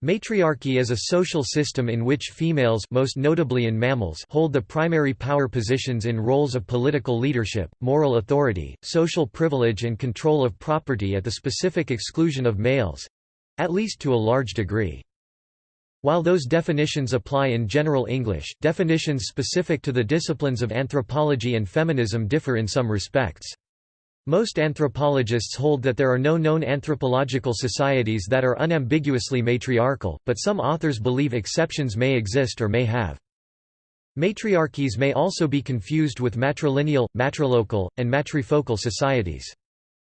Matriarchy is a social system in which females most notably in mammals hold the primary power positions in roles of political leadership, moral authority, social privilege and control of property at the specific exclusion of males—at least to a large degree. While those definitions apply in general English, definitions specific to the disciplines of anthropology and feminism differ in some respects. Most anthropologists hold that there are no known anthropological societies that are unambiguously matriarchal, but some authors believe exceptions may exist or may have. Matriarchies may also be confused with matrilineal, matrilocal, and matrifocal societies.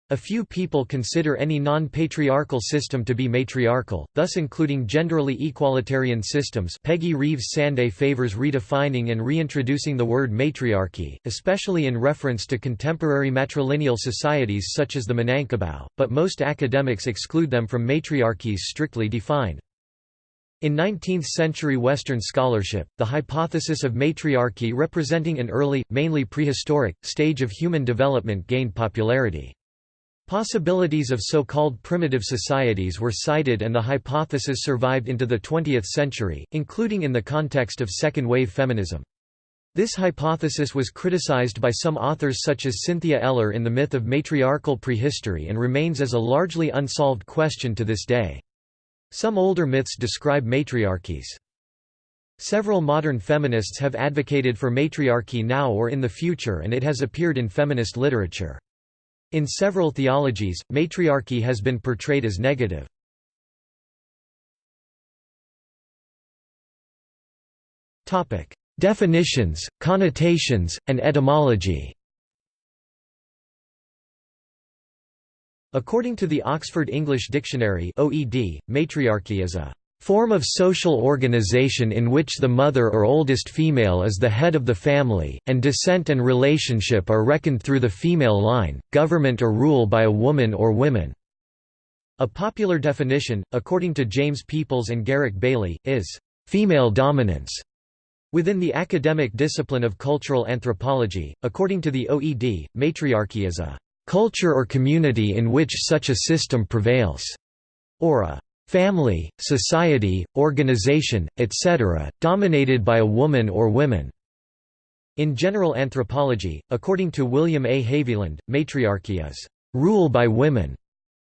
A few people consider any non-patriarchal system to be matriarchal, thus including genderally equalitarian systems Peggy Reeves Sanday favors redefining and reintroducing the word matriarchy, especially in reference to contemporary matrilineal societies such as the Minangkabau, but most academics exclude them from matriarchies strictly defined. In 19th-century Western scholarship, the hypothesis of matriarchy representing an early, mainly prehistoric, stage of human development gained popularity. Possibilities of so-called primitive societies were cited and the hypothesis survived into the 20th century, including in the context of second-wave feminism. This hypothesis was criticized by some authors such as Cynthia Eller in The Myth of Matriarchal Prehistory and remains as a largely unsolved question to this day. Some older myths describe matriarchies. Several modern feminists have advocated for matriarchy now or in the future and it has appeared in feminist literature. In several theologies, matriarchy has been portrayed as negative. Definitions, connotations, and etymology According to the Oxford English Dictionary OED, matriarchy is a form of social organization in which the mother or oldest female is the head of the family, and descent and relationship are reckoned through the female line, government or rule by a woman or women. A popular definition, according to James Peoples and Garrick Bailey, is female dominance. Within the academic discipline of cultural anthropology, according to the OED, matriarchy is a culture or community in which such a system prevails, or a family, society, organization, etc., dominated by a woman or women. In general anthropology, according to William A. Haviland, matriarchy is rule by women,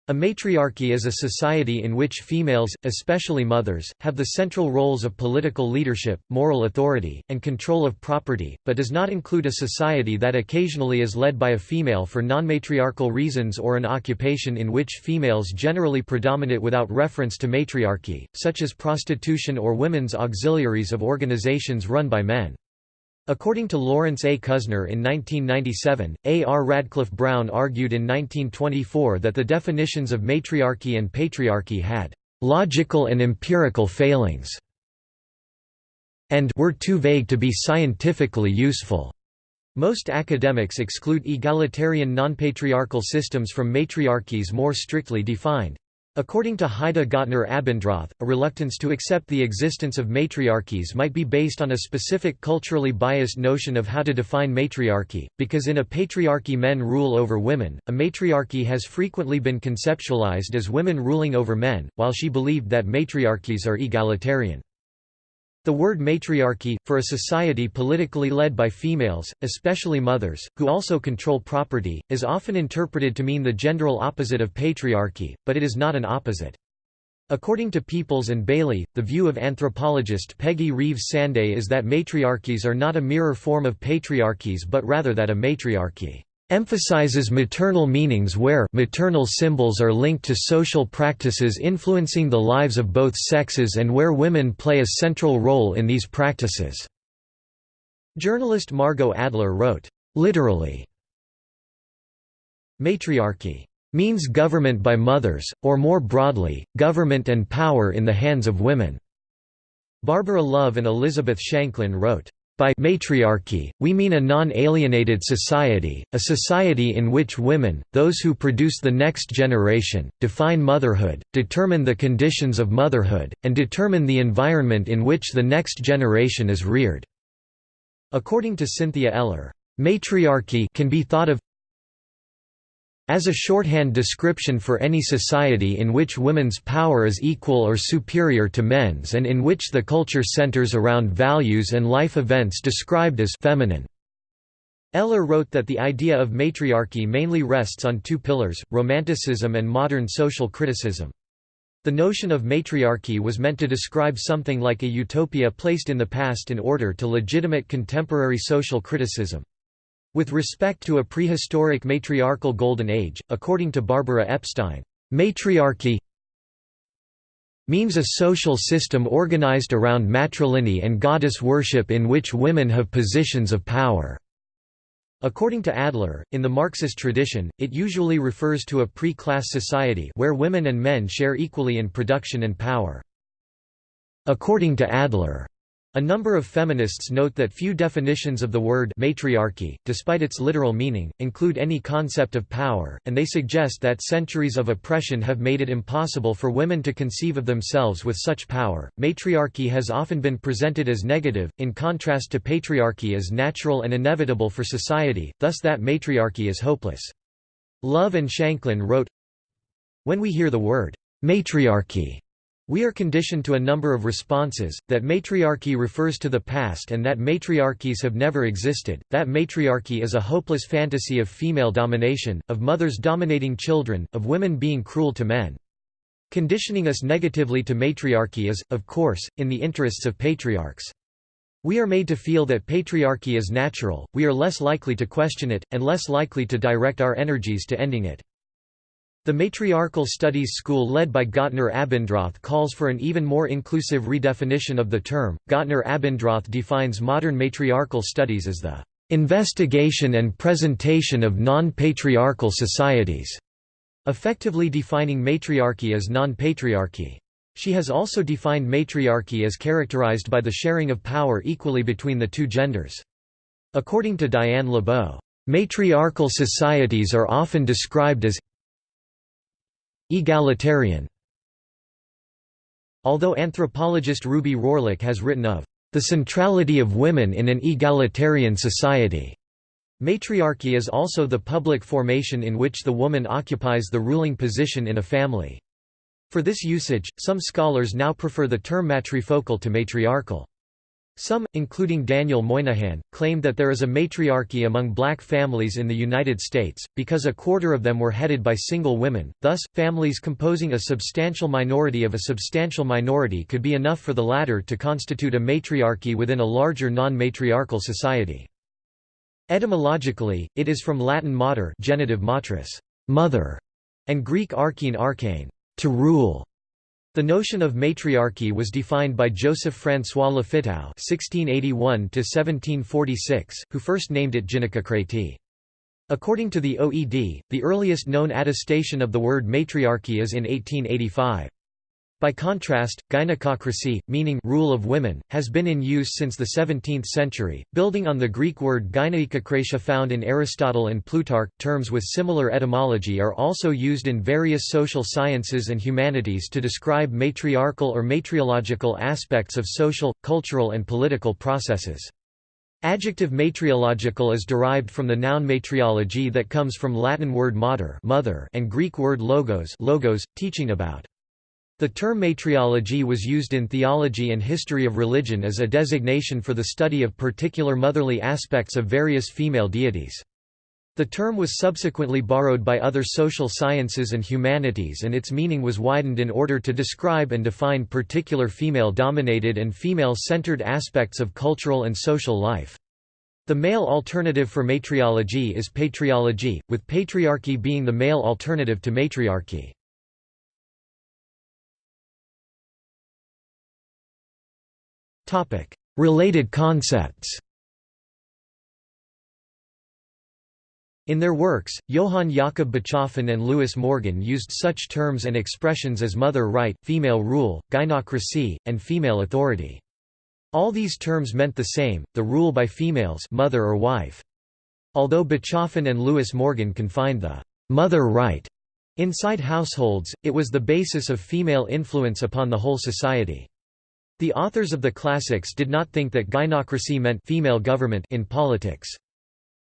a matriarchy is a society in which females, especially mothers, have the central roles of political leadership, moral authority, and control of property, but does not include a society that occasionally is led by a female for non-matriarchal reasons or an occupation in which females generally predominate without reference to matriarchy, such as prostitution or women's auxiliaries of organizations run by men. According to Lawrence A. Kuznar in 1997, A. R. Radcliffe Brown argued in 1924 that the definitions of matriarchy and patriarchy had «logical and empirical failings» and «were too vague to be scientifically useful». Most academics exclude egalitarian nonpatriarchal systems from matriarchies more strictly defined. According to Heide Gottner Abendroth, a reluctance to accept the existence of matriarchies might be based on a specific culturally biased notion of how to define matriarchy, because in a patriarchy men rule over women, a matriarchy has frequently been conceptualized as women ruling over men, while she believed that matriarchies are egalitarian. The word matriarchy, for a society politically led by females, especially mothers, who also control property, is often interpreted to mean the general opposite of patriarchy, but it is not an opposite. According to Peoples and Bailey, the view of anthropologist Peggy Reeves Sanday is that matriarchies are not a mirror form of patriarchies but rather that a matriarchy emphasizes maternal meanings where maternal symbols are linked to social practices influencing the lives of both sexes and where women play a central role in these practices." Journalist Margot Adler wrote, "...literally, matriarchy means government by mothers, or more broadly, government and power in the hands of women." Barbara Love and Elizabeth Shanklin wrote, by matriarchy, we mean a non-alienated society, a society in which women, those who produce the next generation, define motherhood, determine the conditions of motherhood, and determine the environment in which the next generation is reared." According to Cynthia Eller, "...matriarchy can be thought of as a shorthand description for any society in which women's power is equal or superior to men's and in which the culture centers around values and life events described as feminine. Eller wrote that the idea of matriarchy mainly rests on two pillars, romanticism and modern social criticism. The notion of matriarchy was meant to describe something like a utopia placed in the past in order to legitimate contemporary social criticism. With respect to a prehistoric matriarchal golden age, according to Barbara Epstein, matriarchy means a social system organized around matrilineal and goddess worship in which women have positions of power. According to Adler, in the Marxist tradition, it usually refers to a pre-class society where women and men share equally in production and power. According to Adler, a number of feminists note that few definitions of the word matriarchy, despite its literal meaning, include any concept of power, and they suggest that centuries of oppression have made it impossible for women to conceive of themselves with such power. Matriarchy has often been presented as negative, in contrast to patriarchy as natural and inevitable for society, thus that matriarchy is hopeless. Love and Shanklin wrote, When we hear the word matriarchy, we are conditioned to a number of responses, that matriarchy refers to the past and that matriarchies have never existed, that matriarchy is a hopeless fantasy of female domination, of mothers dominating children, of women being cruel to men. Conditioning us negatively to matriarchy is, of course, in the interests of patriarchs. We are made to feel that patriarchy is natural, we are less likely to question it, and less likely to direct our energies to ending it. The Matriarchal Studies School led by Gottner Abendroth calls for an even more inclusive redefinition of the term. Gottner Abendroth defines modern matriarchal studies as the investigation and presentation of non-patriarchal societies, effectively defining matriarchy as non-patriarchy. She has also defined matriarchy as characterized by the sharing of power equally between the two genders. According to Diane LeBow, matriarchal societies are often described as Egalitarian Although anthropologist Ruby Rohrlich has written of the centrality of women in an egalitarian society, matriarchy is also the public formation in which the woman occupies the ruling position in a family. For this usage, some scholars now prefer the term matrifocal to matriarchal. Some, including Daniel Moynihan, claim that there is a matriarchy among black families in the United States, because a quarter of them were headed by single women, thus, families composing a substantial minority of a substantial minority could be enough for the latter to constitute a matriarchy within a larger non-matriarchal society. Etymologically, it is from Latin mater genitive matris, mother, and Greek archein archane, to rule. The notion of matriarchy was defined by Joseph François Lafitau (1681–1746), who first named it gynaecocratie. According to the OED, the earliest known attestation of the word matriarchy is in 1885. By contrast, gynekokracy, meaning rule of women, has been in use since the 17th century, building on the Greek word gyneikokratia found in Aristotle and Plutarch. Terms with similar etymology are also used in various social sciences and humanities to describe matriarchal or matriological aspects of social, cultural and political processes. Adjective matriological is derived from the noun matriology that comes from Latin word mater mother and Greek word logos, logos teaching about. The term matriology was used in theology and history of religion as a designation for the study of particular motherly aspects of various female deities. The term was subsequently borrowed by other social sciences and humanities and its meaning was widened in order to describe and define particular female-dominated and female-centered aspects of cultural and social life. The male alternative for matriology is patriology, with patriarchy being the male alternative to matriarchy. Related concepts In their works, Johann Jakob Bachofen and Lewis Morgan used such terms and expressions as mother right, female rule, gynocracy, and female authority. All these terms meant the same, the rule by females mother or wife. Although Bachofen and Lewis Morgan confined the «mother right» inside households, it was the basis of female influence upon the whole society. The authors of the classics did not think that gynocracy meant female government in politics.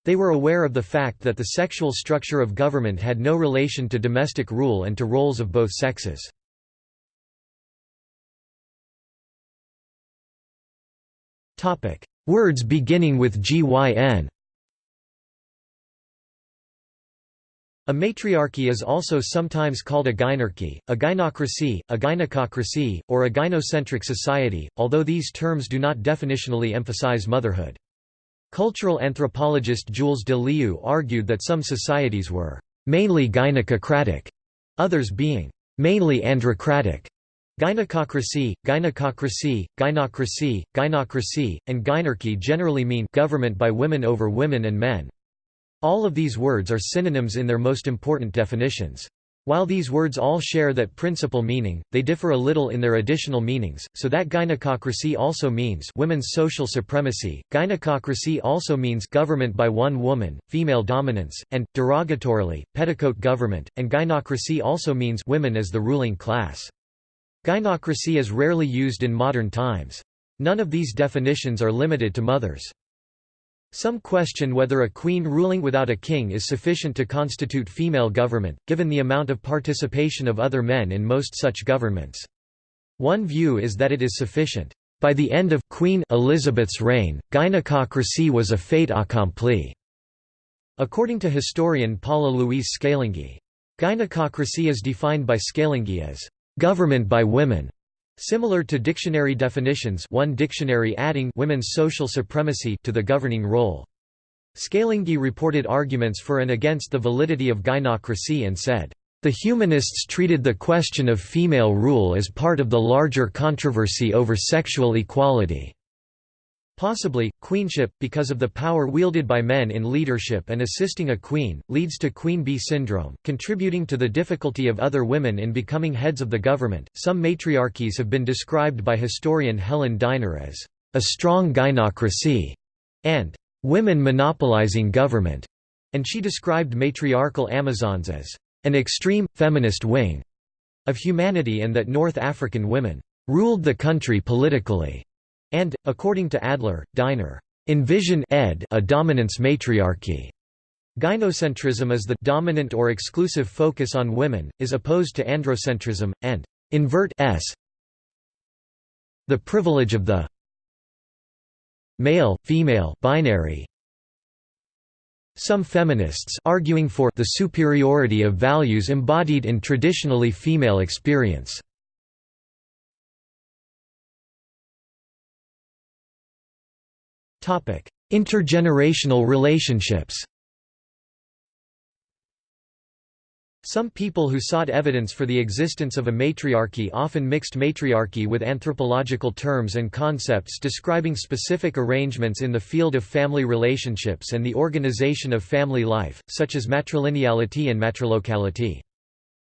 They were aware of the fact that the sexual structure of government had no relation to domestic rule and to roles of both sexes. Words beginning with gyn A matriarchy is also sometimes called a gynarchy, a gynocracy, a gynecocracy, or a gynocentric society, although these terms do not definitionally emphasize motherhood. Cultural anthropologist Jules de Leeuw argued that some societies were mainly gynecocratic, others being mainly androcratic. Gynecocracy, gynecocracy, gynocracy, gynocracy, and gynarchy generally mean government by women over women and men. All of these words are synonyms in their most important definitions. While these words all share that principal meaning, they differ a little in their additional meanings, so that gynecocracy also means women's social supremacy, gynecocracy also means government by one woman, female dominance, and, derogatorily, petticoat government, and gynocracy also means women as the ruling class. Gynocracy is rarely used in modern times. None of these definitions are limited to mothers. Some question whether a queen ruling without a king is sufficient to constitute female government, given the amount of participation of other men in most such governments. One view is that it is sufficient. By the end of Queen Elizabeth's reign, gynecocracy was a fait accompli. According to historian Paula Louise Scalingi. Gynecocracy is defined by Scalingi as government by women, Similar to dictionary definitions one dictionary adding women's social supremacy to the governing role. Scalingi reported arguments for and against the validity of gynocracy and said, "...the humanists treated the question of female rule as part of the larger controversy over sexual equality." Possibly, queenship, because of the power wielded by men in leadership and assisting a queen, leads to queen bee syndrome, contributing to the difficulty of other women in becoming heads of the government. Some matriarchies have been described by historian Helen Diner as a strong gynocracy and women monopolizing government, and she described matriarchal Amazons as an extreme, feminist wing of humanity and that North African women ruled the country politically and, according to Adler, Diner, envision ed a dominance matriarchy. Gynocentrism is the dominant or exclusive focus on women, is opposed to androcentrism, and invert s the privilege of the male, female binary. Some feminists arguing for the superiority of values embodied in traditionally female experience. Intergenerational relationships Some people who sought evidence for the existence of a matriarchy often mixed matriarchy with anthropological terms and concepts describing specific arrangements in the field of family relationships and the organization of family life, such as matrilineality and matrilocality.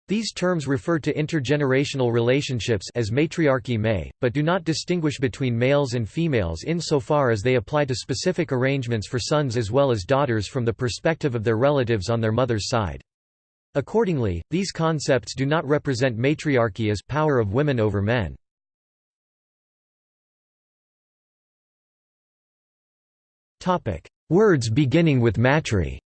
These terms refer to intergenerational relationships as matriarchy may, but do not distinguish between males and females insofar as they apply to specific arrangements for sons as well as daughters from the perspective of their relatives on their mother's side. Accordingly, these concepts do not represent matriarchy as power of women over men. Words beginning with matri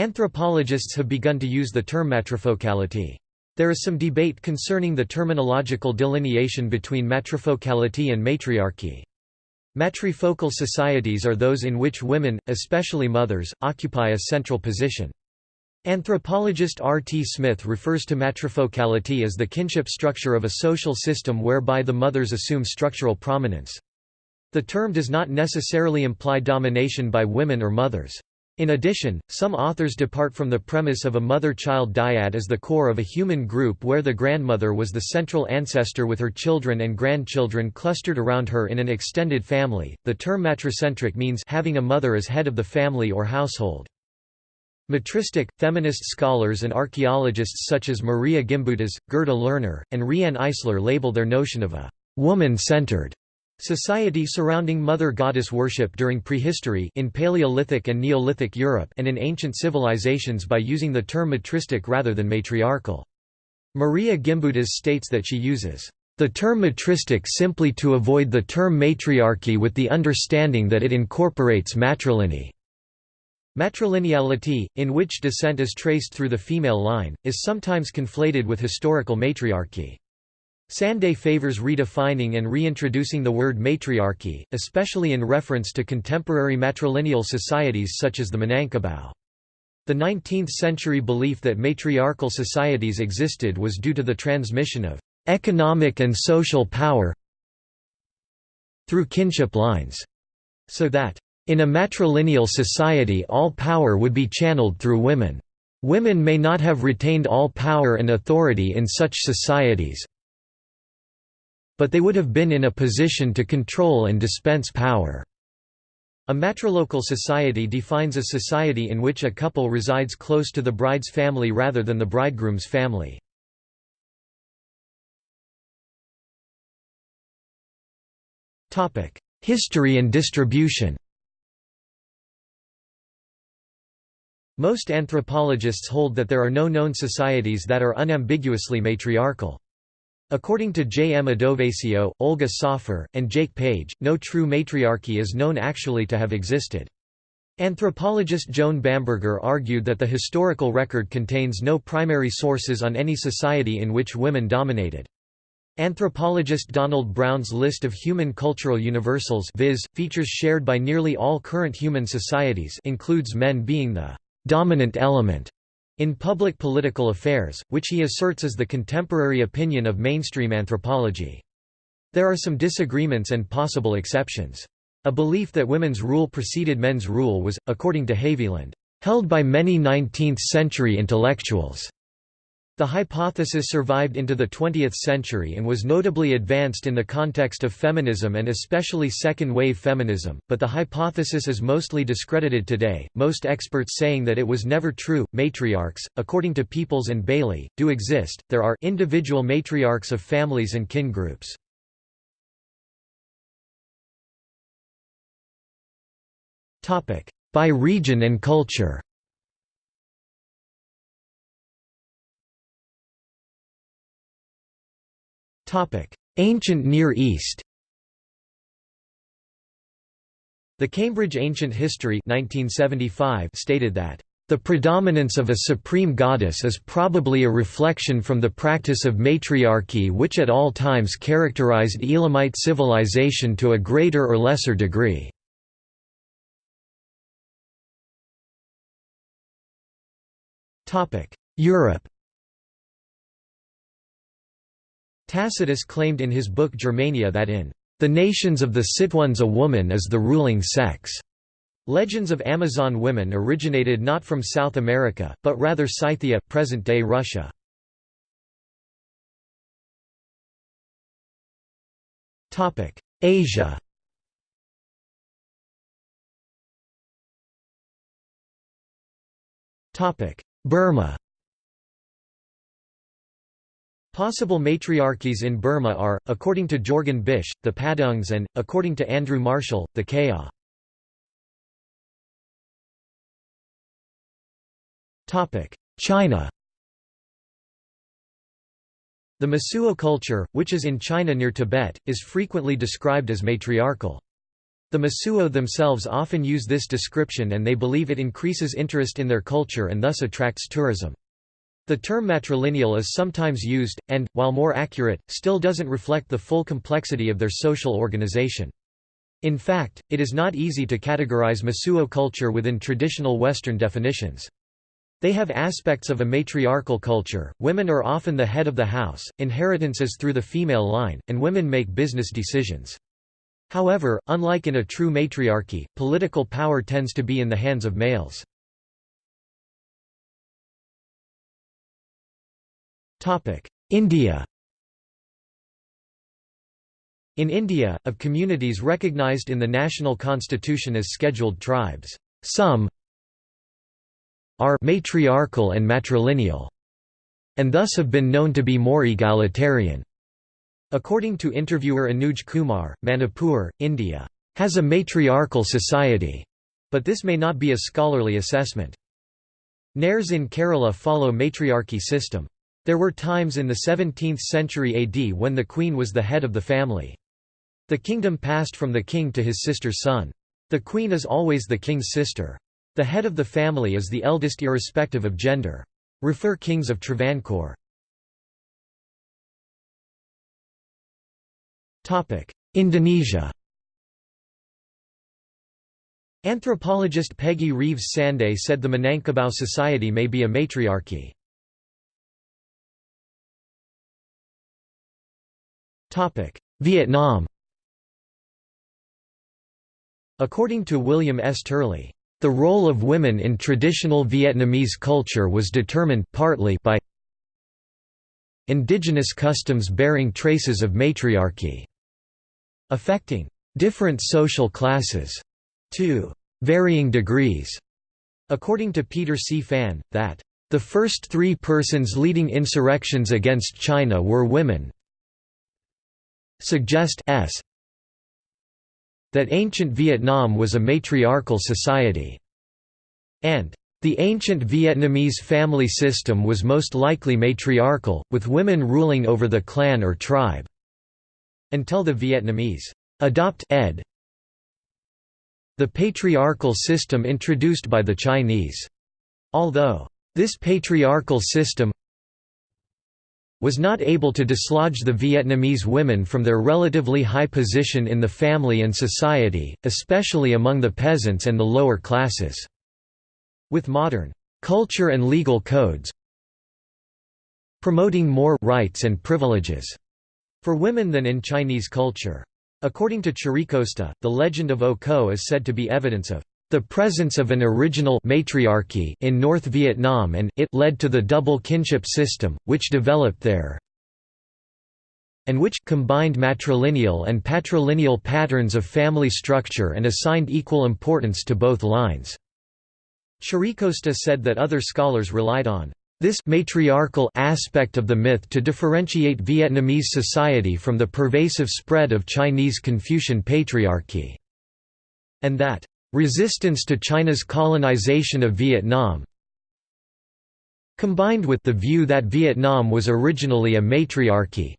Anthropologists have begun to use the term matrifocality. There is some debate concerning the terminological delineation between matrifocality and matriarchy. Matrifocal societies are those in which women, especially mothers, occupy a central position. Anthropologist R. T. Smith refers to matrifocality as the kinship structure of a social system whereby the mothers assume structural prominence. The term does not necessarily imply domination by women or mothers. In addition, some authors depart from the premise of a mother-child dyad as the core of a human group where the grandmother was the central ancestor with her children and grandchildren clustered around her in an extended family. The term matricentric means having a mother as head of the family or household. Matristic, feminist scholars and archaeologists such as Maria Gimbutas, Gerda Lerner, and Riane Eisler label their notion of a woman-centered Society surrounding mother goddess worship during prehistory in Paleolithic and Neolithic Europe and in ancient civilizations by using the term matristic rather than matriarchal. Maria Gimbutas states that she uses The term matristic simply to avoid the term matriarchy with the understanding that it incorporates matrilineal. Matrilineality, in which descent is traced through the female line, is sometimes conflated with historical matriarchy. Sanday favors redefining and reintroducing the word matriarchy, especially in reference to contemporary matrilineal societies such as the Minangkabau. The 19th-century belief that matriarchal societies existed was due to the transmission of economic and social power through kinship lines, so that in a matrilineal society all power would be channeled through women. Women may not have retained all power and authority in such societies, but they would have been in a position to control and dispense power. A matrilocal society defines a society in which a couple resides close to the bride's family rather than the bridegroom's family. History and distribution Most anthropologists hold that there are no known societies that are unambiguously matriarchal. According to J. M. Adovasio, Olga Soffer, and Jake Page, no true matriarchy is known actually to have existed. Anthropologist Joan Bamberger argued that the historical record contains no primary sources on any society in which women dominated. Anthropologist Donald Brown's list of human cultural universals viz., features shared by nearly all current human societies includes men being the «dominant element» in public political affairs, which he asserts is the contemporary opinion of mainstream anthropology. There are some disagreements and possible exceptions. A belief that women's rule preceded men's rule was, according to Haviland, held by many 19th-century intellectuals. The hypothesis survived into the 20th century and was notably advanced in the context of feminism and especially second-wave feminism, but the hypothesis is mostly discredited today, most experts saying that it was never true. Matriarchs, according to Peoples and Bailey, do exist, there are individual matriarchs of families and kin groups. By region and culture Ancient Near East The Cambridge Ancient History 1975 stated that the predominance of a supreme goddess is probably a reflection from the practice of matriarchy which at all times characterized Elamite civilization to a greater or lesser degree. Europe Tacitus claimed in his book Germania that in the nations of the Sitones a woman is the ruling sex. Legends of Amazon women originated not from South America, but rather Scythia, present-day Russia. Asia Burma Possible matriarchies in Burma are, according to Jorgen Bisch, the Padungs and, according to Andrew Marshall, the Kayah. China The Mosuo culture, which is in China near Tibet, is frequently described as matriarchal. The Mosuo themselves often use this description and they believe it increases interest in their culture and thus attracts tourism. The term matrilineal is sometimes used, and, while more accurate, still doesn't reflect the full complexity of their social organization. In fact, it is not easy to categorize Mosuo culture within traditional Western definitions. They have aspects of a matriarchal culture, women are often the head of the house, inheritance is through the female line, and women make business decisions. However, unlike in a true matriarchy, political power tends to be in the hands of males. India In India, of communities recognized in the national constitution as scheduled tribes, some are matriarchal and matrilineal, and thus have been known to be more egalitarian. According to interviewer Anuj Kumar, Manipur, India, has a matriarchal society, but this may not be a scholarly assessment. Nairs in Kerala follow matriarchy system. There were times in the 17th century AD when the queen was the head of the family. The kingdom passed from the king to his sister's son. The queen is always the king's sister. The head of the family is the eldest irrespective of gender. Refer Kings of Travancore. Indonesia Anthropologist Peggy Reeves Sanday said the Minangkabau society may be a matriarchy. Vietnam According to William S. Turley, the role of women in traditional Vietnamese culture was determined partly by indigenous customs bearing traces of matriarchy, affecting different social classes to varying degrees. According to Peter C. Phan, that the first three persons leading insurrections against China were women, suggest s that ancient Vietnam was a matriarchal society, and the ancient Vietnamese family system was most likely matriarchal, with women ruling over the clan or tribe. Until the Vietnamese adopt ed. The patriarchal system introduced by the Chinese. Although this patriarchal system was not able to dislodge the Vietnamese women from their relatively high position in the family and society, especially among the peasants and the lower classes. With modern culture and legal codes promoting more rights and privileges for women than in Chinese culture. According to Chiricosta, the legend of Âu Cơ is said to be evidence of the presence of an original matriarchy in North Vietnam and it led to the double kinship system, which developed there and which combined matrilineal and patrilineal patterns of family structure and assigned equal importance to both lines. Chiricosta said that other scholars relied on this matriarchal aspect of the myth to differentiate Vietnamese society from the pervasive spread of Chinese Confucian patriarchy, and that Resistance to China's colonization of Vietnam combined with the view that Vietnam was originally a matriarchy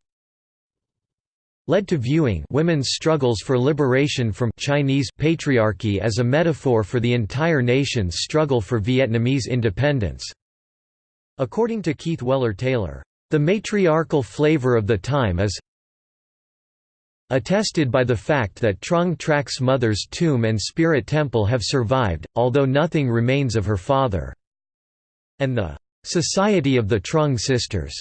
led to viewing women's struggles for liberation from Chinese patriarchy as a metaphor for the entire nation's struggle for Vietnamese independence. According to Keith Weller Taylor, the matriarchal flavor of the time is attested by the fact that Trung Trac's mother's tomb and spirit temple have survived, although nothing remains of her father. And the Society of the Trung Sisters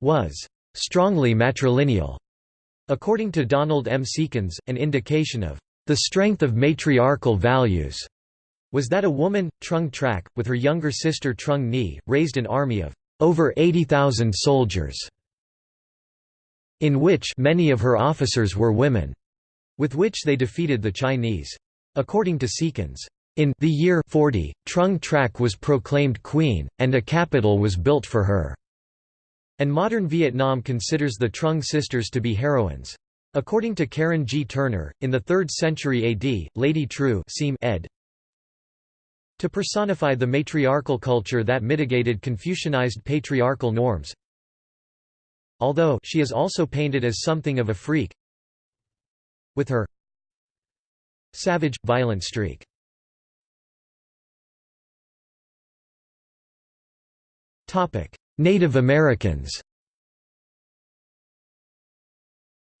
was strongly matrilineal. According to Donald M. Seekins, an indication of the strength of matriarchal values was that a woman, Trung Trac, with her younger sister Trung Nhi, raised an army of over 80,000 soldiers in which many of her officers were women, with which they defeated the Chinese. According to Seekins, in the year 40, Trung Trac was proclaimed queen, and a capital was built for her. And modern Vietnam considers the Trung sisters to be heroines. According to Karen G. Turner, in the 3rd century AD, Lady seem ed. to personify the matriarchal culture that mitigated Confucianized patriarchal norms, although she is also painted as something of a freak with her savage, violent streak. Native Americans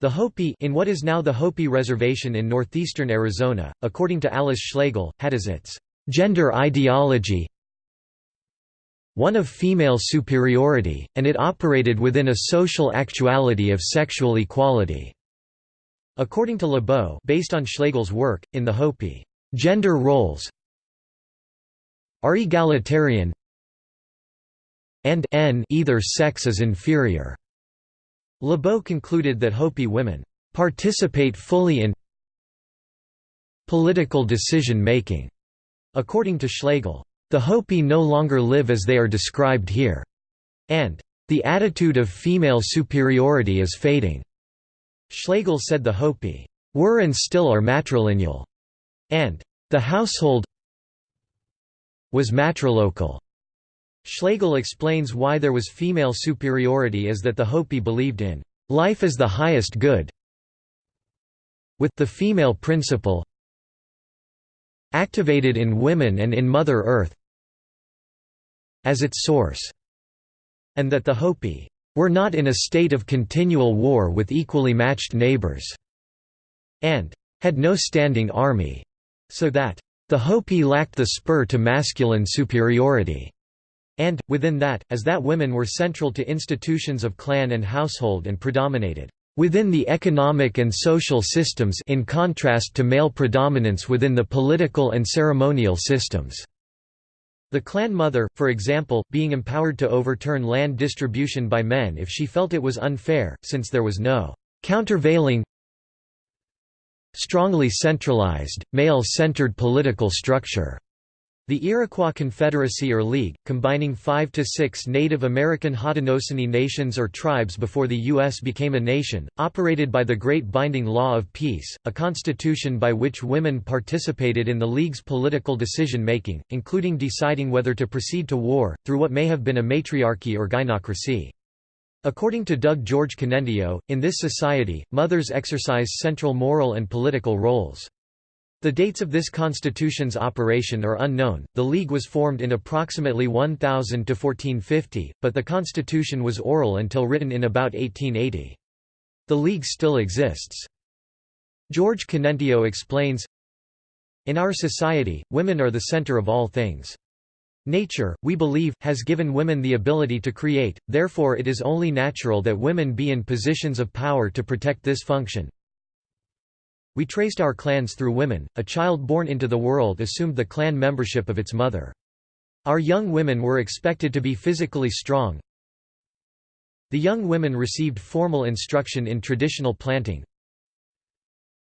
The Hopi in what is now the Hopi Reservation in northeastern Arizona, according to Alice Schlegel, had as its gender ideology one of female superiority, and it operated within a social actuality of sexual equality. According to LeBow based on Schlegel's work, in the Hopi, gender roles are egalitarian and n either sex is inferior. LeBow concluded that Hopi women participate fully in political decision-making, according to Schlegel. The Hopi no longer live as they are described here. And the attitude of female superiority is fading. Schlegel said the Hopi were and still are matrilineal, and the household was matrilocal. Schlegel explains why there was female superiority as that the Hopi believed in life as the highest good, with the female principle activated in women and in Mother Earth as its source, and that the Hopi were not in a state of continual war with equally matched neighbors, and had no standing army, so that the Hopi lacked the spur to masculine superiority. And, within that, as that women were central to institutions of clan and household and predominated within the economic and social systems in contrast to male predominance within the political and ceremonial systems. The clan mother, for example, being empowered to overturn land distribution by men if she felt it was unfair, since there was no countervailing strongly centralized, male-centered political structure. The Iroquois Confederacy or League, combining five to six Native American Haudenosaunee nations or tribes before the U.S. became a nation, operated by the Great Binding Law of Peace, a constitution by which women participated in the League's political decision-making, including deciding whether to proceed to war, through what may have been a matriarchy or gynocracy. According to Doug George Kanentiio, in this society, mothers exercise central moral and political roles. The dates of this constitution's operation are unknown. The League was formed in approximately 1000 to 1450, but the constitution was oral until written in about 1880. The League still exists. George Kanentiio explains, In our society, women are the center of all things. Nature, we believe, has given women the ability to create, therefore it is only natural that women be in positions of power to protect this function. We traced our clans through women, a child born into the world assumed the clan membership of its mother. Our young women were expected to be physically strong. The young women received formal instruction in traditional planting.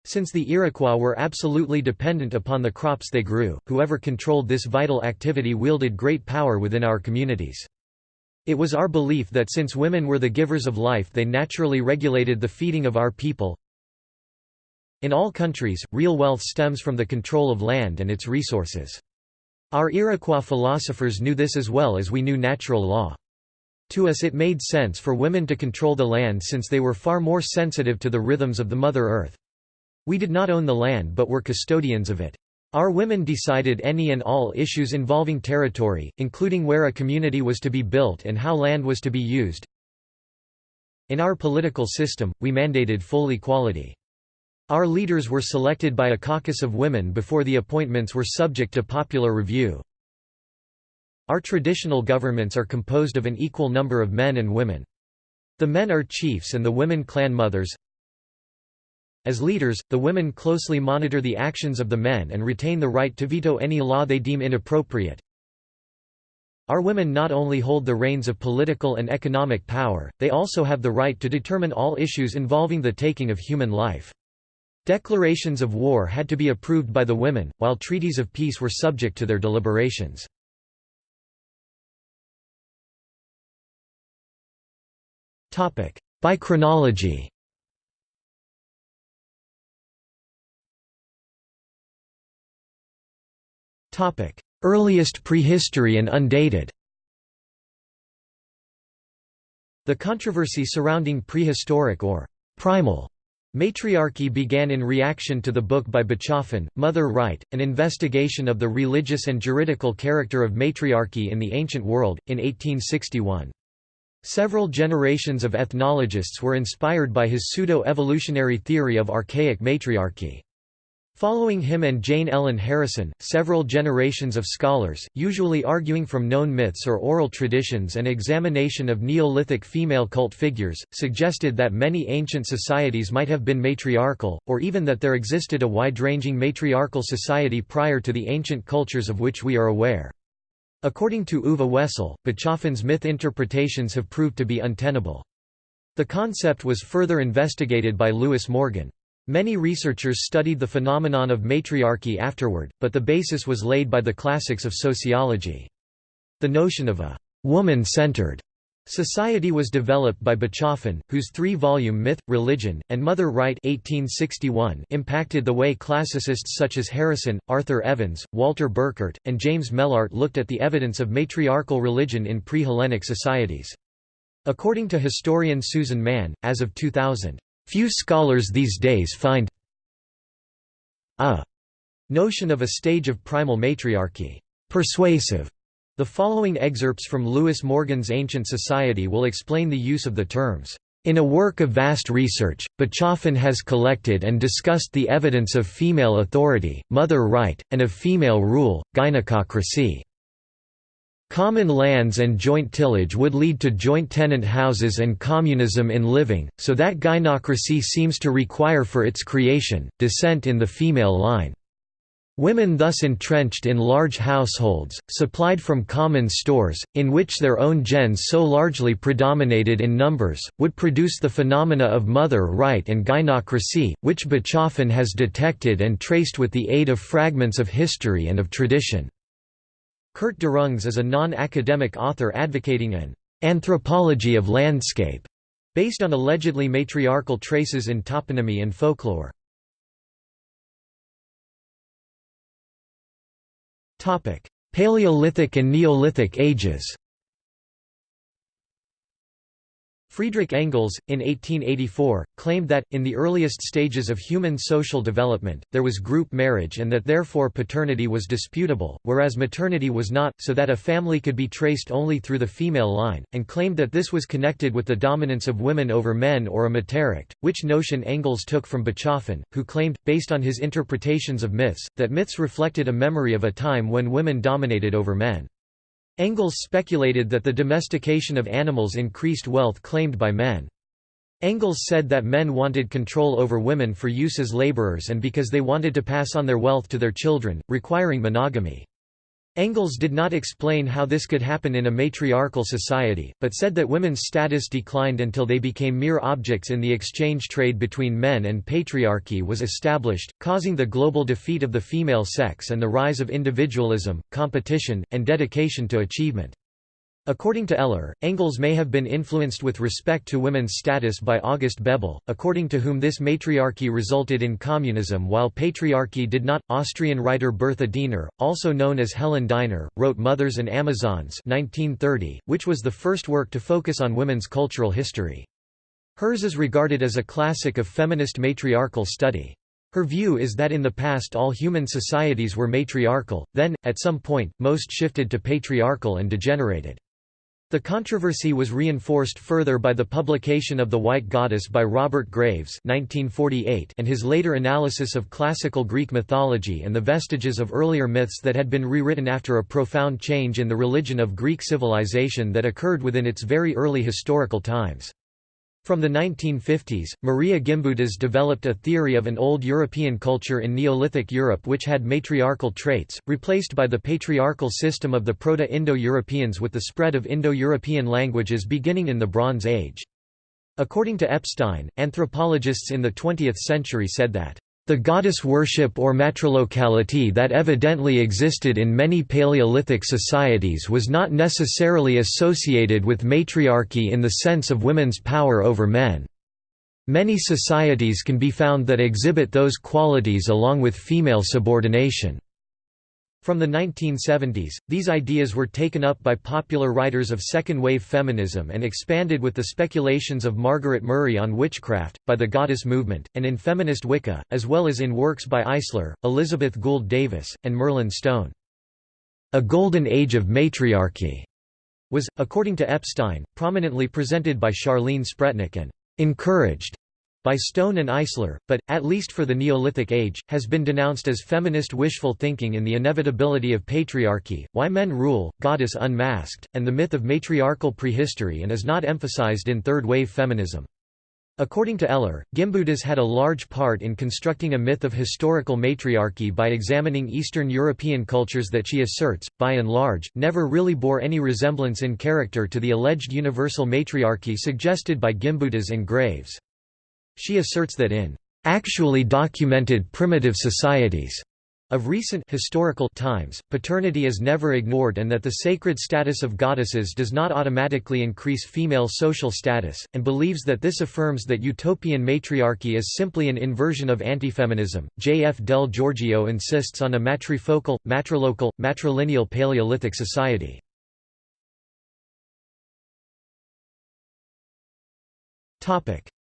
Since the Iroquois were absolutely dependent upon the crops they grew, whoever controlled this vital activity wielded great power within our communities. It was our belief that since women were the givers of life they naturally regulated the feeding of our people, in all countries, real wealth stems from the control of land and its resources. Our Iroquois philosophers knew this as well as we knew natural law. To us it made sense for women to control the land since they were far more sensitive to the rhythms of the Mother Earth. We did not own the land but were custodians of it. Our women decided any and all issues involving territory, including where a community was to be built and how land was to be used. In our political system, we mandated full equality. Our leaders were selected by a caucus of women before the appointments were subject to popular review. Our traditional governments are composed of an equal number of men and women. The men are chiefs and the women clan mothers. As leaders, the women closely monitor the actions of the men and retain the right to veto any law they deem inappropriate. Our women not only hold the reins of political and economic power, they also have the right to determine all issues involving the taking of human life. Declarations of war had to be approved by the women, while treaties of peace were subject to their deliberations. By chronology. Earliest prehistory and undated. The controversy surrounding prehistoric or primal Matriarchy began in reaction to the book by Bachofen, Mother Right, an investigation of the religious and juridical character of matriarchy in the ancient world, in 1861. Several generations of ethnologists were inspired by his pseudo-evolutionary theory of archaic matriarchy. Following him and Jane Ellen Harrison, several generations of scholars, usually arguing from known myths or oral traditions and examination of Neolithic female cult figures, suggested that many ancient societies might have been matriarchal, or even that there existed a wide-ranging matriarchal society prior to the ancient cultures of which we are aware. According to Uwe Wesel, Bachofen's myth interpretations have proved to be untenable. The concept was further investigated by Lewis Morgan. Many researchers studied the phenomenon of matriarchy afterward, but the basis was laid by the classics of sociology. The notion of a «woman-centered» Society was developed by Bachofen, whose three-volume Myth, Religion, and Mother Right 1861 impacted the way classicists such as Harrison, Arthur Evans, Walter Burkert, and James Mellaart looked at the evidence of matriarchal religion in pre-Hellenic societies. According to historian Susan Mann, as of 2000, "...few scholars these days find a notion of a stage of primal matriarchy persuasive." The following excerpts from Lewis Morgan's Ancient Society will explain the use of the terms. In a work of vast research, Bachofen has collected and discussed the evidence of female authority, mother right, and of female rule, gynecocracy. Common lands and joint tillage would lead to joint tenant houses and communism in living, so that gynocracy seems to require for its creation, descent in the female line. Women thus entrenched in large households, supplied from common stores, in which their own gens so largely predominated in numbers, would produce the phenomena of mother right and gynocracy, which Bachofen has detected and traced with the aid of fragments of history and of tradition. Kurt Derungs is a non-academic author advocating an «anthropology of landscape» based on allegedly matriarchal traces in toponymy and folklore. Paleolithic and Neolithic ages Friedrich Engels, in 1884, claimed that, in the earliest stages of human social development, there was group marriage and that therefore paternity was disputable, whereas maternity was not, so that a family could be traced only through the female line, and claimed that this was connected with the dominance of women over men or a Mutterrecht, which notion Engels took from Bachofen, who claimed, based on his interpretations of myths, that myths reflected a memory of a time when women dominated over men. Engels speculated that the domestication of animals increased wealth claimed by men. Engels said that men wanted control over women for use as laborers and because they wanted to pass on their wealth to their children, requiring monogamy. Engels did not explain how this could happen in a matriarchal society, but said that women's status declined until they became mere objects in the exchange trade between men and patriarchy was established, causing the global defeat of the female sex and the rise of individualism, competition, and dedication to achievement. According to Eller, Engels may have been influenced with respect to women's status by August Bebel, according to whom this matriarchy resulted in communism while patriarchy did not. Austrian writer Bertha Diener, also known as Helen Diner, wrote Mothers and Amazons 1930, which was the first work to focus on women's cultural history. Hers is regarded as a classic of feminist matriarchal study. Her view is that in the past all human societies were matriarchal, then, at some point, most shifted to patriarchal and degenerated. The controversy was reinforced further by the publication of The White Goddess by Robert Graves 1948 and his later analysis of classical Greek mythology and the vestiges of earlier myths that had been rewritten after a profound change in the religion of Greek civilization that occurred within its very early historical times. From the 1950s, Maria Gimbutas developed a theory of an old European culture in Neolithic Europe which had matriarchal traits, replaced by the patriarchal system of the Proto-Indo-Europeans with the spread of Indo-European languages beginning in the Bronze Age. According to Epstein, anthropologists in the 20th century said that the goddess worship or matrilocality that evidently existed in many Paleolithic societies was not necessarily associated with matriarchy in the sense of women's power over men. Many societies can be found that exhibit those qualities along with female subordination. From the 1970s, these ideas were taken up by popular writers of second-wave feminism and expanded with the speculations of Margaret Murray on witchcraft, by the goddess movement, and in feminist Wicca, as well as in works by Eisler, Elizabeth Gould Davis, and Merlin Stone. A golden age of matriarchy was, according to Epstein, prominently presented by Charlene Spretnak and encouraged by Stone and Eisler, but, at least for the Neolithic Age, has been denounced as feminist wishful thinking in the inevitability of patriarchy, why men rule, goddess unmasked, and the myth of matriarchal prehistory and is not emphasized in third-wave feminism. According to Eller, Gimbutas had a large part in constructing a myth of historical matriarchy by examining Eastern European cultures that she asserts, by and large, never really bore any resemblance in character to the alleged universal matriarchy suggested by Gimbutas and Graves. She asserts that in actually documented primitive societies, Of recent historical times, paternity is never ignored and that the sacred status of goddesses does not automatically increase female social status, and believes that this affirms that utopian matriarchy is simply an inversion of antifeminism. J. F. Del Giorgio insists on a matrifocal, matrilocal, matrilineal Paleolithic society.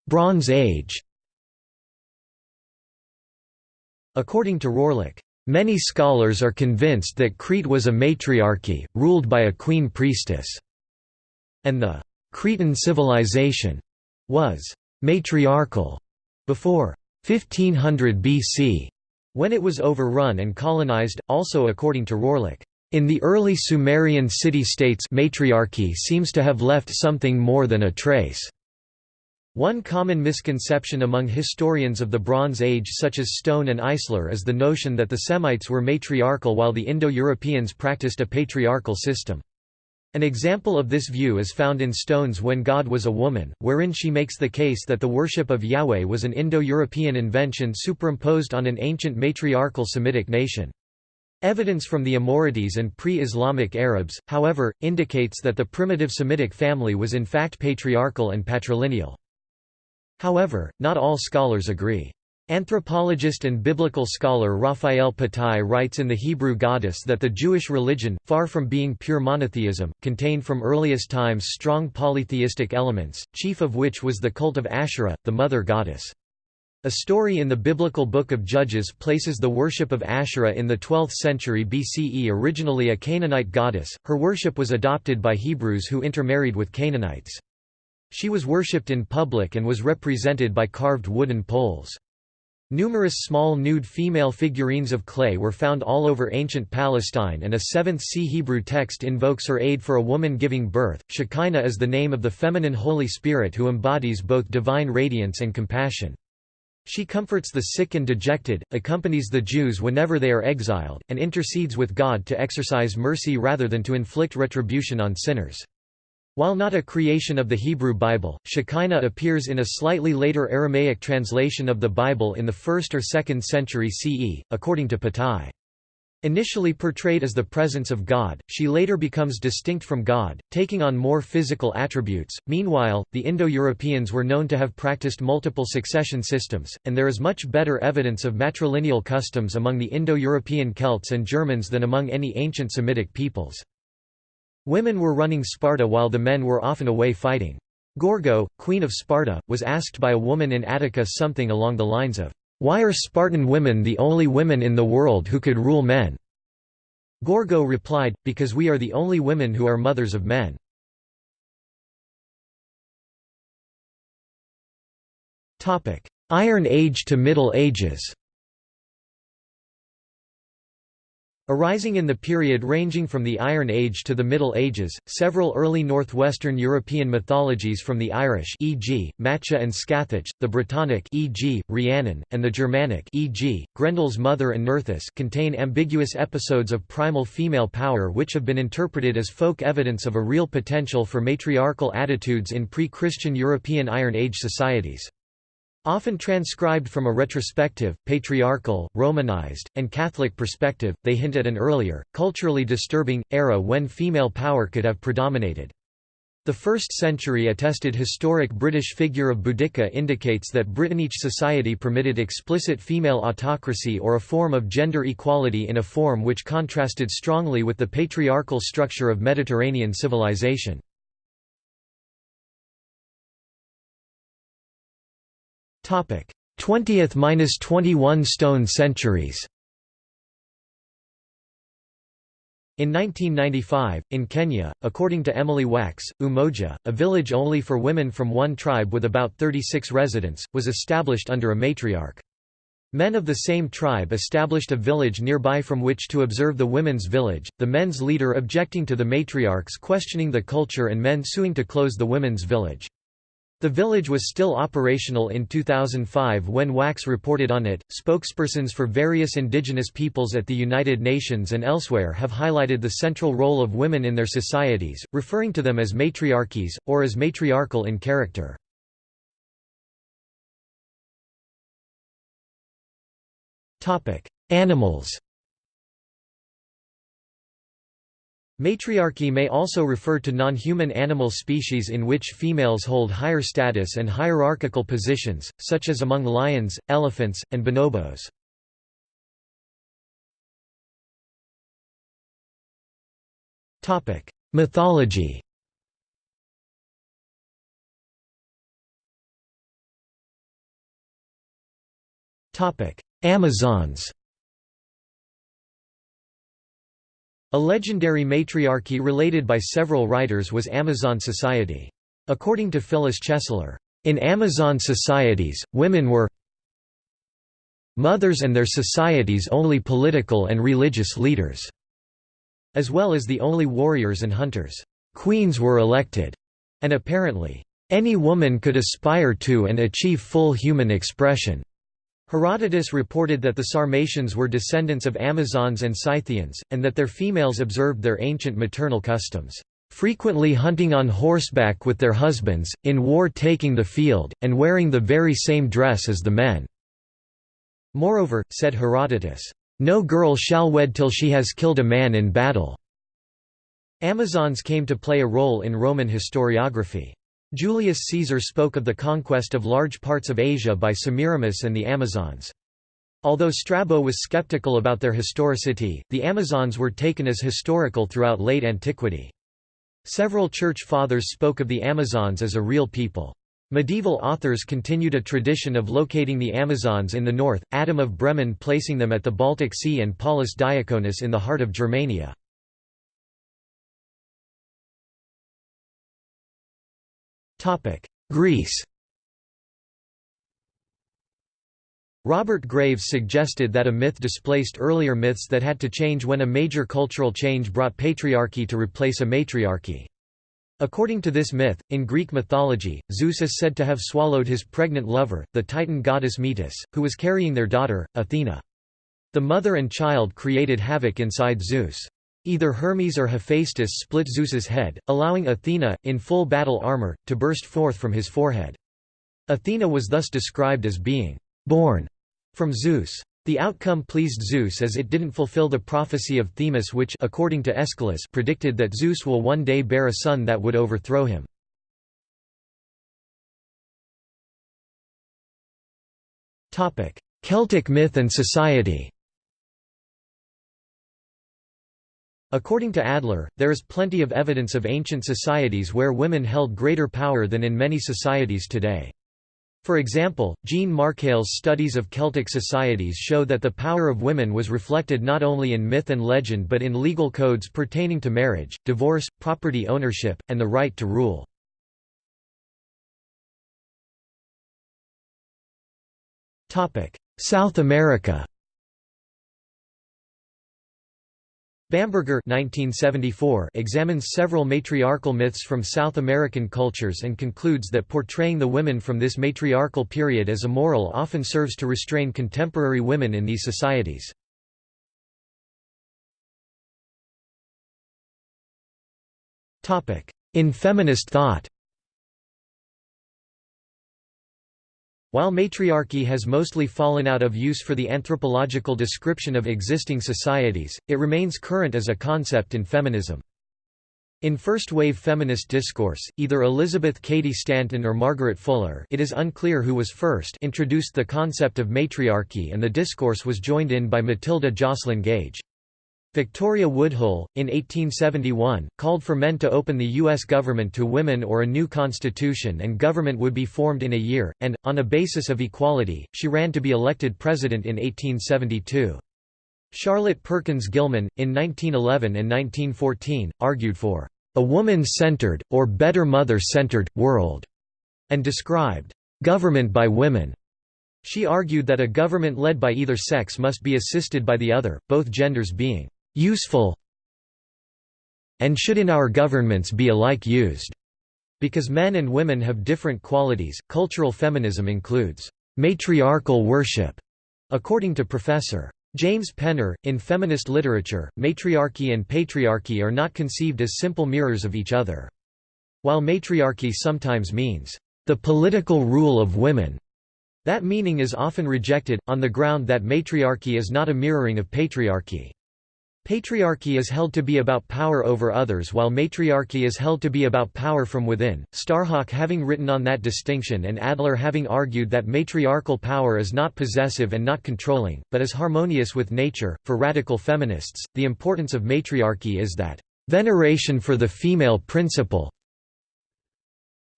Bronze Age According to Rohrlich, Many scholars are convinced that Crete was a matriarchy, ruled by a queen priestess, and the Cretan civilization was matriarchal before 1500 BC, when it was overrun and colonized, also according to Rohrlich. In the early Sumerian city-states matriarchy seems to have left something more than a trace. One common misconception among historians of the Bronze Age such as Stone and Eisler is the notion that the Semites were matriarchal while the Indo-Europeans practiced a patriarchal system. An example of this view is found in Stone's When God Was a Woman, wherein she makes the case that the worship of Yahweh was an Indo-European invention superimposed on an ancient matriarchal Semitic nation. Evidence from the Amorites and pre-Islamic Arabs, however, indicates that the primitive Semitic family was in fact patriarchal and patrilineal. However, not all scholars agree. Anthropologist and biblical scholar Raphael Patai writes in The Hebrew Goddess that the Jewish religion, far from being pure monotheism, contained from earliest times strong polytheistic elements, chief of which was the cult of Asherah, the mother goddess. A story in the biblical Book of Judges places the worship of Asherah in the 12th century BCE originally a Canaanite goddess, her worship was adopted by Hebrews who intermarried with Canaanites. She was worshipped in public and was represented by carved wooden poles. Numerous small nude female figurines of clay were found all over ancient Palestine and a 7th-C Hebrew text invokes her aid for a woman giving birth. Shekinah is the name of the feminine Holy Spirit who embodies both divine radiance and compassion. She comforts the sick and dejected, accompanies the Jews whenever they are exiled, and intercedes with God to exercise mercy rather than to inflict retribution on sinners. While not a creation of the Hebrew Bible, Shekinah appears in a slightly later Aramaic translation of the Bible in the 1st or 2nd century CE, according to Patai. Initially portrayed as the presence of God, she later becomes distinct from God, taking on more physical attributes. Meanwhile, the Indo Europeans were known to have practiced multiple succession systems, and there is much better evidence of matrilineal customs among the Indo European Celts and Germans than among any ancient Semitic peoples. Women were running Sparta while the men were often away fighting. Gorgo, queen of Sparta, was asked by a woman in Attica something along the lines of, "'Why are Spartan women the only women in the world who could rule men?' Gorgo replied, because we are the only women who are mothers of men. Iron Age to Middle Ages Arising in the period ranging from the Iron Age to the Middle Ages, several early northwestern European mythologies from the Irish e.g., Macha and Scathach, the Brittonic e.g., Rhiannon, and the Germanic e.g., Grendel's mother and Nerthus contain ambiguous episodes of primal female power which have been interpreted as folk evidence of a real potential for matriarchal attitudes in pre-Christian European Iron Age societies. Often transcribed from a retrospective, patriarchal, Romanized, and Catholic perspective, they hint at an earlier, culturally disturbing, era when female power could have predominated. The 1st century attested historic British figure of Boudica indicates that Britannic society permitted explicit female autocracy or a form of gender equality in a form which contrasted strongly with the patriarchal structure of Mediterranean civilization. 20th–21 stone centuries In 1995, in Kenya, according to Emily Wax, Umoja, a village only for women from one tribe with about 36 residents, was established under a matriarch. Men of the same tribe established a village nearby from which to observe the women's village, the men's leader objecting to the matriarchs questioning the culture and men suing to close the women's village. The village was still operational in 2005 when Wax reported on it. Spokespersons for various indigenous peoples at the United Nations and elsewhere have highlighted the central role of women in their societies, referring to them as matriarchies, or as matriarchal in character. Animals Matriarchy may also refer to non-human animal species in which females hold higher status and hierarchical positions, such as among lions, elephants, and bonobos. Mythology Amazons A legendary matriarchy related by several writers was Amazon society. According to Phyllis Chesler, in Amazon societies, women were mothers and their societies only political and religious leaders, as well as the only warriors and hunters. Queens were elected, and apparently, any woman could aspire to and achieve full human expression. Herodotus reported that the Sarmatians were descendants of Amazons and Scythians, and that their females observed their ancient maternal customs, frequently hunting on horseback with their husbands, in war taking the field, and wearing the very same dress as the men." Moreover, said Herodotus, "...no girl shall wed till she has killed a man in battle." Amazons came to play a role in Roman historiography. Julius Caesar spoke of the conquest of large parts of Asia by Semiramis and the Amazons. Although Strabo was skeptical about their historicity, the Amazons were taken as historical throughout late antiquity. Several church fathers spoke of the Amazons as a real people. Medieval authors continued a tradition of locating the Amazons in the north, Adam of Bremen placing them at the Baltic Sea and Paulus Diaconus in the heart of Germania. Greece Robert Graves suggested that a myth displaced earlier myths that had to change when a major cultural change brought patriarchy to replace a matriarchy. According to this myth, in Greek mythology, Zeus is said to have swallowed his pregnant lover, the Titan goddess Metis, who was carrying their daughter, Athena. The mother and child created havoc inside Zeus. Either Hermes or Hephaestus split Zeus's head, allowing Athena, in full battle armor, to burst forth from his forehead. Athena was thus described as being born from Zeus. The outcome pleased Zeus as it didn't fulfill the prophecy of Themis which according to Aeschylus predicted that Zeus will one day bear a son that would overthrow him. Celtic myth and society According to Adler, there is plenty of evidence of ancient societies where women held greater power than in many societies today. For example, Jean Markale's studies of Celtic societies show that the power of women was reflected not only in myth and legend but in legal codes pertaining to marriage, divorce, property ownership, and the right to rule. South America Bamberger 1974 examines several matriarchal myths from South American cultures and concludes that portraying the women from this matriarchal period as immoral often serves to restrain contemporary women in these societies. In feminist thought While matriarchy has mostly fallen out of use for the anthropological description of existing societies, it remains current as a concept in feminism. In first-wave feminist discourse, either Elizabeth Cady Stanton or Margaret Fuller it is unclear who was first introduced the concept of matriarchy and the discourse was joined in by Matilda Joslyn Gage. Victoria Woodhull, in 1871, called for men to open the U.S. government to women or a new constitution and government would be formed in a year, and, on a basis of equality, she ran to be elected president in 1872. Charlotte Perkins Gilman, in 1911 and 1914, argued for a woman-centered, or better mother-centered, world, and described government by women she argued that a government led by either sex must be assisted by the other, both genders being useful and should in our governments be alike used. Because men and women have different qualities, cultural feminism includes matriarchal worship, according to Professor. James Penner, in feminist literature, matriarchy and patriarchy are not conceived as simple mirrors of each other. While matriarchy sometimes means, the political rule of women, that meaning is often rejected, on the ground that matriarchy is not a mirroring of patriarchy. Patriarchy is held to be about power over others while matriarchy is held to be about power from within, Starhawk having written on that distinction and Adler having argued that matriarchal power is not possessive and not controlling, but is harmonious with nature. For radical feminists, the importance of matriarchy is that veneration for the female principle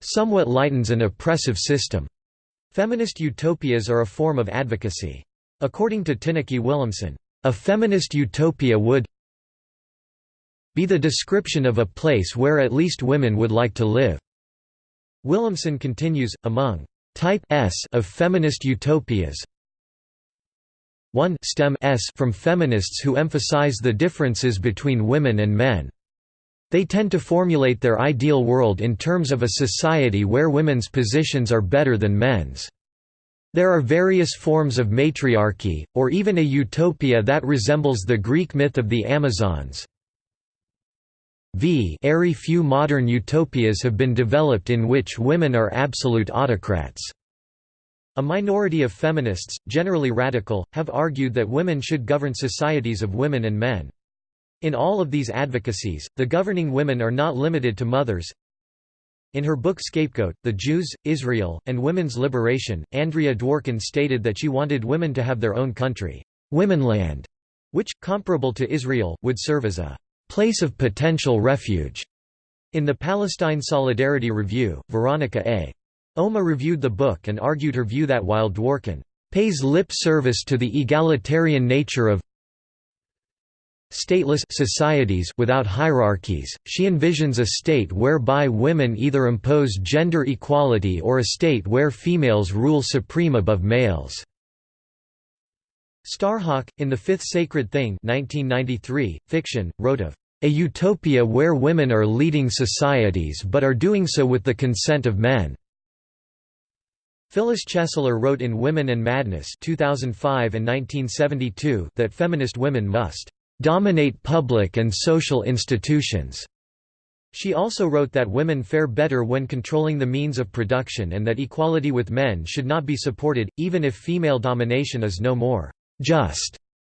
somewhat lightens an oppressive system. Feminist utopias are a form of advocacy. According to Tineke Willemsen, a feminist utopia would be the description of a place where at least women would like to live. Willemsen continues, among type S of feminist utopias, 1 stem S from feminists who emphasize the differences between women and men. They tend to formulate their ideal world in terms of a society where women's positions are better than men's. There are various forms of matriarchy, or even a utopia that resembles the Greek myth of the Amazons. V very few modern utopias have been developed in which women are absolute autocrats. A minority of feminists, generally radical, have argued that women should govern societies of women and men. In all of these advocacies, the governing women are not limited to mothers, in her book Scapegoat, The Jews, Israel, and Women's Liberation, Andrea Dworkin stated that she wanted women to have their own country, Womenland, which, comparable to Israel, would serve as a place of potential refuge. In the Palestine Solidarity Review, Veronica A. Oma reviewed the book and argued her view that while Dworkin pays lip service to the egalitarian nature of stateless societies without hierarchies, she envisions a state whereby women either impose gender equality or a state where females rule supreme above males. Starhawk, in The Fifth Sacred Thing 1993, fiction, wrote of a utopia where women are leading societies but are doing so with the consent of men. Phyllis Chesler wrote in Women and Madness 2005 and 1972 that feminist women must dominate public and social institutions. She also wrote that women fare better when controlling the means of production and that equality with men should not be supported, even if female domination is no more just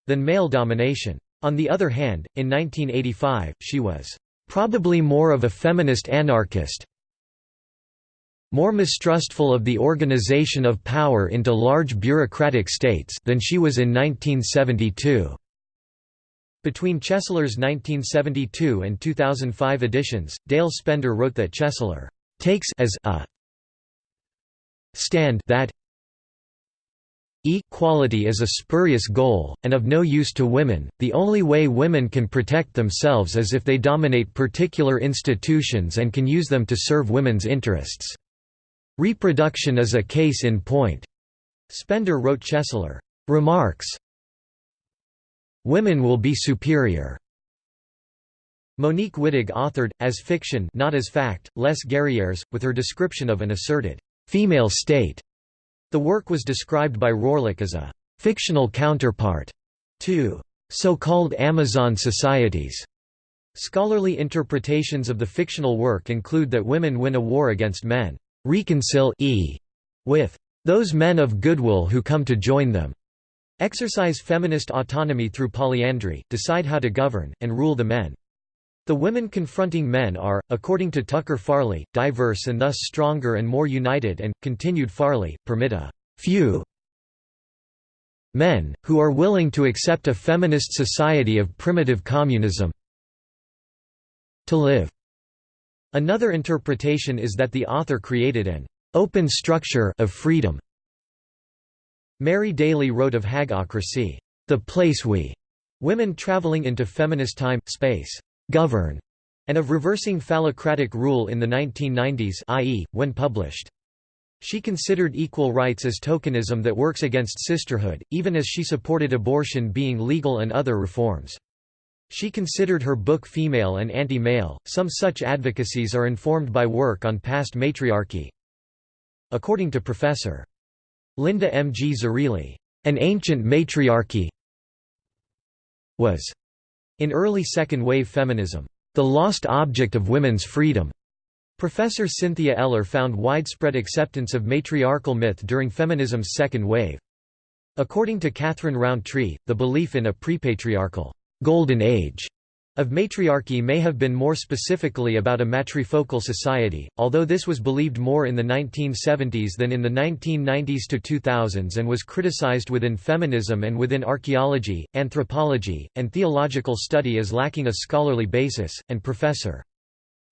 than male domination. On the other hand, in 1985, she was probably more of a feminist anarchist, more mistrustful of the organization of power into large bureaucratic states than she was in 1972. Between Chesler's 1972 and 2005 editions, Dale Spender wrote that Chesler takes as a stand that equality is a spurious goal, and of no use to women. The only way women can protect themselves is if they dominate particular institutions and can use them to serve women's interests. Reproduction is a case in point. Spender wrote Chesler remarks Women will be superior. Monique Wittig authored, as fiction not as fact, Les Guerrières, with her description of an asserted female state. The work was described by Rohrlich as a fictional counterpart to so-called Amazon societies. Scholarly interpretations of the fictional work include that women win a war against men, reconcile e with those men of goodwill who come to join them. Exercise feminist autonomy through polyandry, decide how to govern, and rule the men. The women confronting men are, according to Tucker Farley, diverse and thus stronger and more united and, continued Farley, permit a few men, who are willing to accept a feminist society of primitive communism to live. Another interpretation is that the author created an open structure of freedom Mary Daly wrote of hagocracy, the place we women traveling into feminist time, space, govern, and of reversing phallocratic rule in the 1990s i.e., when published. She considered equal rights as tokenism that works against sisterhood, even as she supported abortion being legal and other reforms. She considered her book female and anti-male. Some such advocacies are informed by work on past matriarchy. According to Professor Linda M. G. Zerilli, an ancient matriarchy was, in early second-wave feminism, the lost object of women's freedom. Professor Cynthia Eller found widespread acceptance of matriarchal myth during feminism's second wave. According to Catherine Roundtree, the belief in a prepatriarchal «golden age» of matriarchy may have been more specifically about a matrifocal society, although this was believed more in the 1970s than in the 1990s to 2000s and was criticized within feminism and within archaeology, anthropology, and theological study as lacking a scholarly basis, and Professor.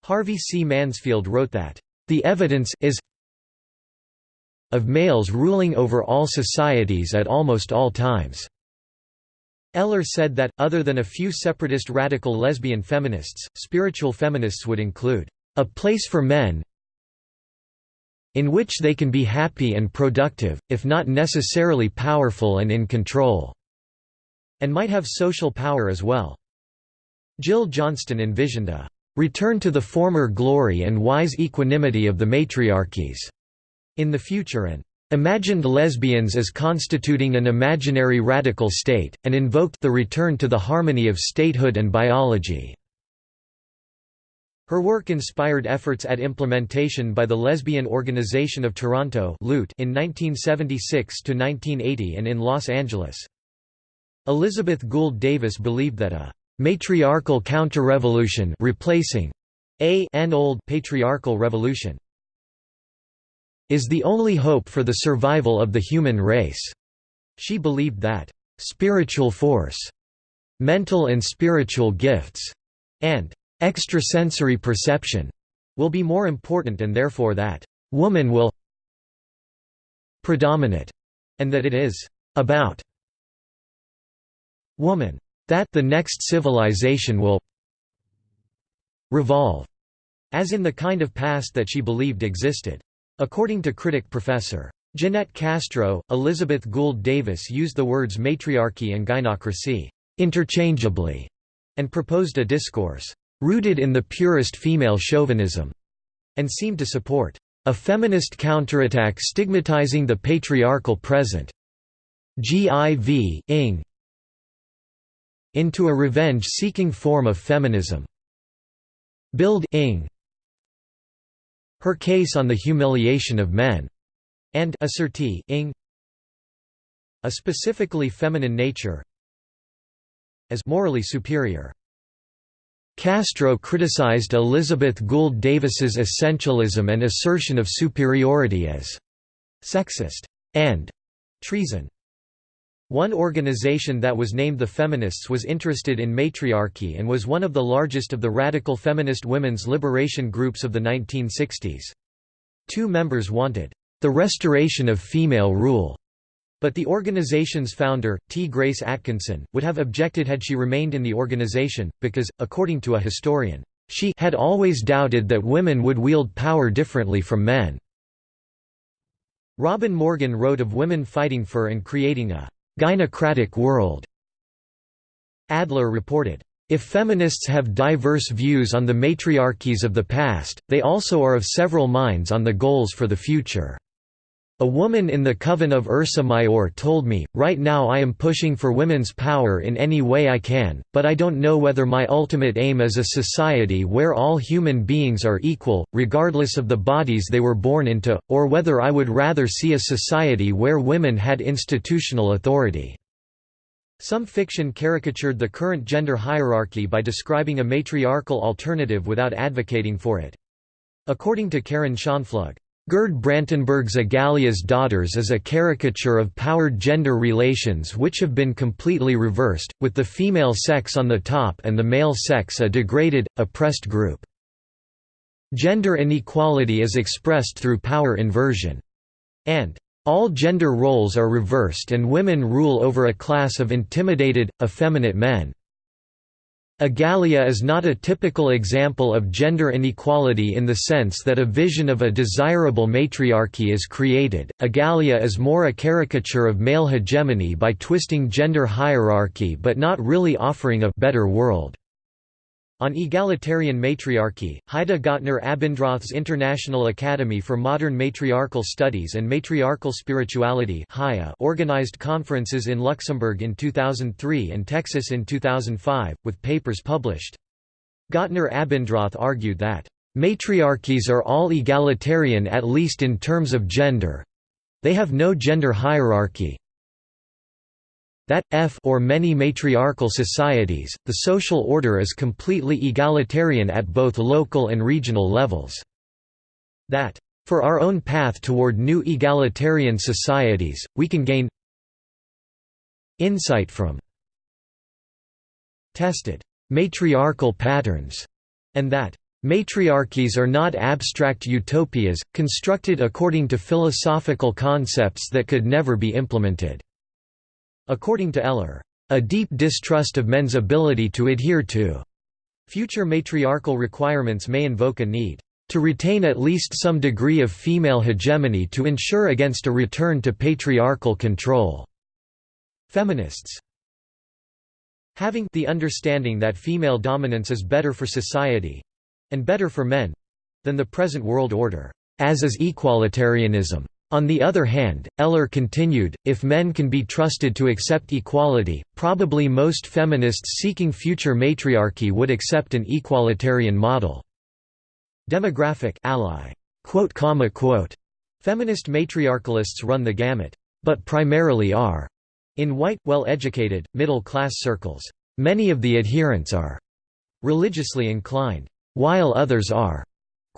Harvey C. Mansfield wrote that, "...the evidence is of males ruling over all societies at almost all times." Eller said that, other than a few separatist radical lesbian feminists, spiritual feminists would include, "...a place for men in which they can be happy and productive, if not necessarily powerful and in control," and might have social power as well. Jill Johnston envisioned a "...return to the former glory and wise equanimity of the matriarchies," in the future and imagined lesbians as constituting an imaginary radical state, and invoked the return to the harmony of statehood and biology. Her work inspired efforts at implementation by the Lesbian Organization of Toronto in 1976–1980 and in Los Angeles. Elizabeth Gould Davis believed that a «matriarchal counter-revolution replacing a an old patriarchal revolution is the only hope for the survival of the human race." She believed that, "...spiritual force," "...mental and spiritual gifts," and "...extrasensory perception," will be more important and therefore that, "...woman will predominate," and that it is "...about woman." That the next civilization will revolve, as in the kind of past that she believed existed. According to critic Professor. Ginette Castro, Elizabeth Gould Davis used the words matriarchy and gynocracy interchangeably, and proposed a discourse rooted in the purest female chauvinism, and seemed to support a feminist counterattack stigmatizing the patriarchal present GIV ing into a revenge-seeking form of feminism. Build ing her case on the humiliation of men, and ing a specifically feminine nature as morally superior. Castro criticized Elizabeth Gould Davis's essentialism and assertion of superiority as sexist and treason. One organization that was named the Feminists was interested in matriarchy and was one of the largest of the radical feminist women's liberation groups of the 1960s. Two members wanted, "...the restoration of female rule." But the organization's founder, Ti-Grace Atkinson, would have objected had she remained in the organization, because, according to a historian, she had always doubted that women would wield power differently from men. Robin Morgan wrote of women fighting for and creating a gynocratic world. Adler reported, if feminists have diverse views on the matriarchies of the past, they also are of several minds on the goals for the future. A woman in the coven of Ursa Major told me, right now I am pushing for women's power in any way I can, but I don't know whether my ultimate aim is a society where all human beings are equal, regardless of the bodies they were born into, or whether I would rather see a society where women had institutional authority. Some fiction caricatured the current gender hierarchy by describing a matriarchal alternative without advocating for it. According to Karen Schonpflug, Gerd Brantenberg's Egalia's Daughters is a caricature of powered gender relations which have been completely reversed, with the female sex on the top and the male sex a degraded, oppressed group. Gender inequality is expressed through power inversion. And all gender roles are reversed and women rule over a class of intimidated, effeminate men. Egalia is not a typical example of gender inequality in the sense that a vision of a desirable matriarchy is created. Egalia is more a caricature of male hegemony by twisting gender hierarchy but not really offering a better world. On egalitarian matriarchy, Heide Gottner Abendroth's International Academy for Modern Matriarchal Studies and Matriarchal Spirituality organized conferences in Luxembourg in 2003 and Texas in 2005, with papers published. Gottner Abendroth argued that, "...matriarchies are all egalitarian at least in terms of gender. They have no gender hierarchy. That, f or many matriarchal societies, the social order is completely egalitarian at both local and regional levels. That, for our own path toward new egalitarian societies, we can gain insight from tested matriarchal patterns, and that Matriarchies are not abstract utopias, constructed according to philosophical concepts that could never be implemented. According to Eller, a deep distrust of men's ability to adhere to future matriarchal requirements may invoke a need to retain at least some degree of female hegemony to ensure against a return to patriarchal control. Feminists having the understanding that female dominance is better for society and better for men than the present world order, as is equalitarianism. On the other hand, Eller continued, if men can be trusted to accept equality, probably most feminists seeking future matriarchy would accept an equalitarian model. Demographic ally. Feminist matriarchalists run the gamut. But primarily are. In white, well-educated, middle-class circles. Many of the adherents are religiously inclined, while others are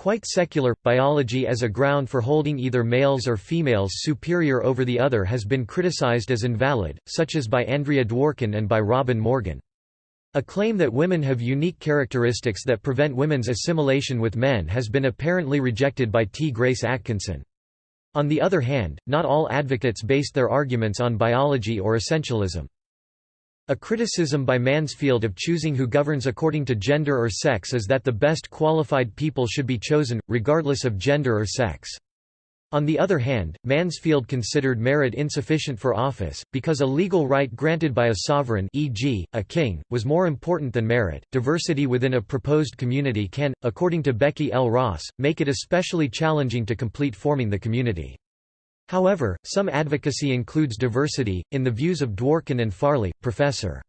Quite secular, biology as a ground for holding either males or females superior over the other has been criticized as invalid, such as by Andrea Dworkin and by Robin Morgan. A claim that women have unique characteristics that prevent women's assimilation with men has been apparently rejected by Ti-Grace Atkinson. On the other hand, not all advocates based their arguments on biology or essentialism. A criticism by Mansfield of choosing who governs according to gender or sex is that the best qualified people should be chosen, regardless of gender or sex. On the other hand, Mansfield considered merit insufficient for office, because a legal right granted by a sovereign e.g., a king, was more important than merit. Diversity within a proposed community can, according to Becky L. Ross, make it especially challenging to complete forming the community. However, some advocacy includes diversity. In the views of Dworkin and Farley, Professor.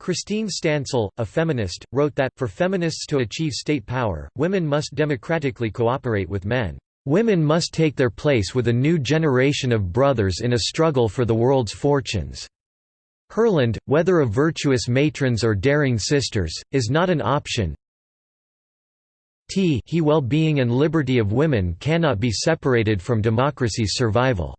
Christine Stansel, a feminist, wrote that, for feminists to achieve state power, women must democratically cooperate with men. Women must take their place with a new generation of brothers in a struggle for the world's fortunes. Herland, whether of virtuous matrons or daring sisters, is not an option, t he well-being and liberty of women cannot be separated from democracy's survival.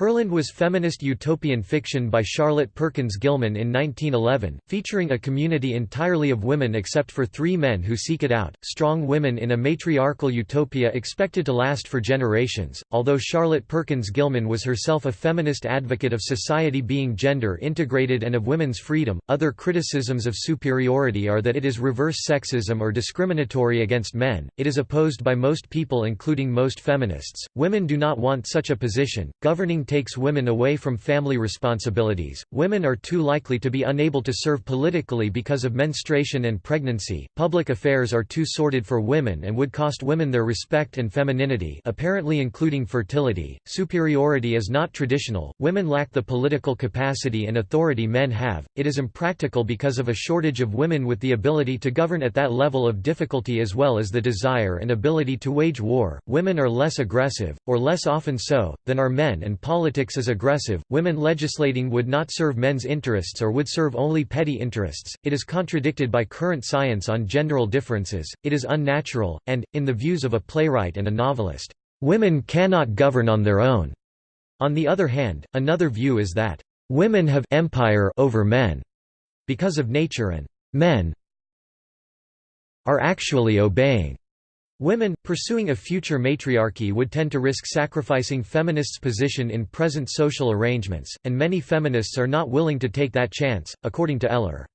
Herland was feminist utopian fiction by Charlotte Perkins Gilman in 1911, featuring a community entirely of women except for three men who seek it out, strong women in a matriarchal utopia expected to last for generations. Although Charlotte Perkins Gilman was herself a feminist advocate of society being gender integrated and of women's freedom, other criticisms of superiority are that it is reverse sexism or discriminatory against men. It is opposed by most people, including most feminists. Women do not want such a position. Governing takes women away from family responsibilities, women are too likely to be unable to serve politically because of menstruation and pregnancy, public affairs are too sordid for women and would cost women their respect and femininity apparently including fertility, superiority is not traditional, women lack the political capacity and authority men have, it is impractical because of a shortage of women with the ability to govern at that level of difficulty as well as the desire and ability to wage war, women are less aggressive, or less often so, than are men and politics politics is aggressive, women legislating would not serve men's interests or would serve only petty interests, it is contradicted by current science on genderal differences, it is unnatural, and, in the views of a playwright and a novelist, "...women cannot govern on their own." On the other hand, another view is that, "...women have empire over men," because of nature and "...men are actually obeying." Women, pursuing a future matriarchy would tend to risk sacrificing feminists' position in present social arrangements, and many feminists are not willing to take that chance, according to Eller.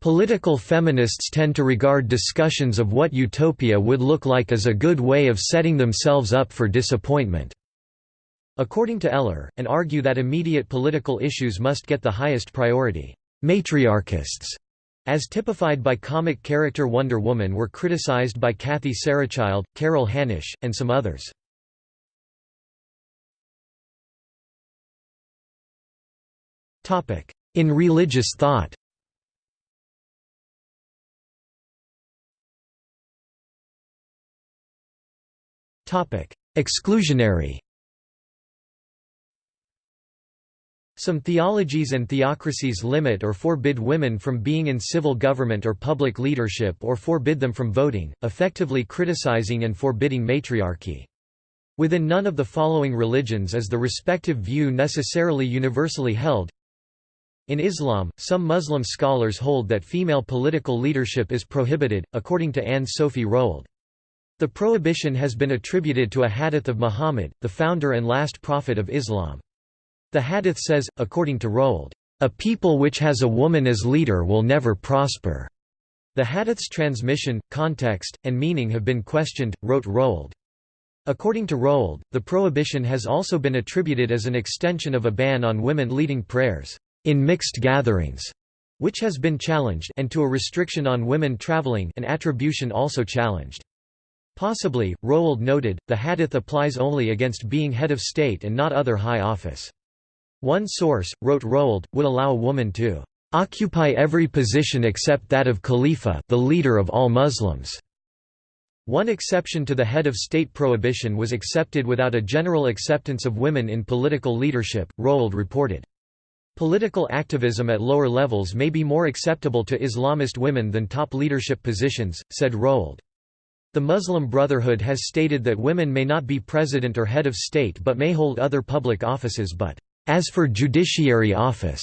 Political feminists tend to regard discussions of what utopia would look like as a good way of setting themselves up for disappointment. According to Eller, and argue that immediate political issues must get the highest priority. Matriarchists as typified by comic character Wonder Woman were criticized by Kathy Sarachild, Carol Hanisch, and some others. In religious thought. Exclusionary Some theologies and theocracies limit or forbid women from being in civil government or public leadership or forbid them from voting, effectively criticizing and forbidding matriarchy. Within none of the following religions is the respective view necessarily universally held. In Islam, some Muslim scholars hold that female political leadership is prohibited, according to Anne Sophie Roald. The prohibition has been attributed to a hadith of Muhammad, the founder and last prophet of Islam. The hadith says, according to Roald, "...a people which has a woman as leader will never prosper." The hadith's transmission, context, and meaning have been questioned, wrote Roald. According to Roald, the prohibition has also been attributed as an extension of a ban on women leading prayers in mixed gatherings, which has been challenged and to a restriction on women traveling an attribution also challenged. Possibly, Roald noted, the hadith applies only against being head of state and not other high office. One source, wrote Roald, would allow a woman to occupy every position except that of Khalifa the leader of all Muslims. One exception to the head of state prohibition was accepted without a general acceptance of women in political leadership, Roald reported. Political activism at lower levels may be more acceptable to Islamist women than top leadership positions, said Roald. The Muslim Brotherhood has stated that women may not be president or head of state but may hold other public offices but as for judiciary office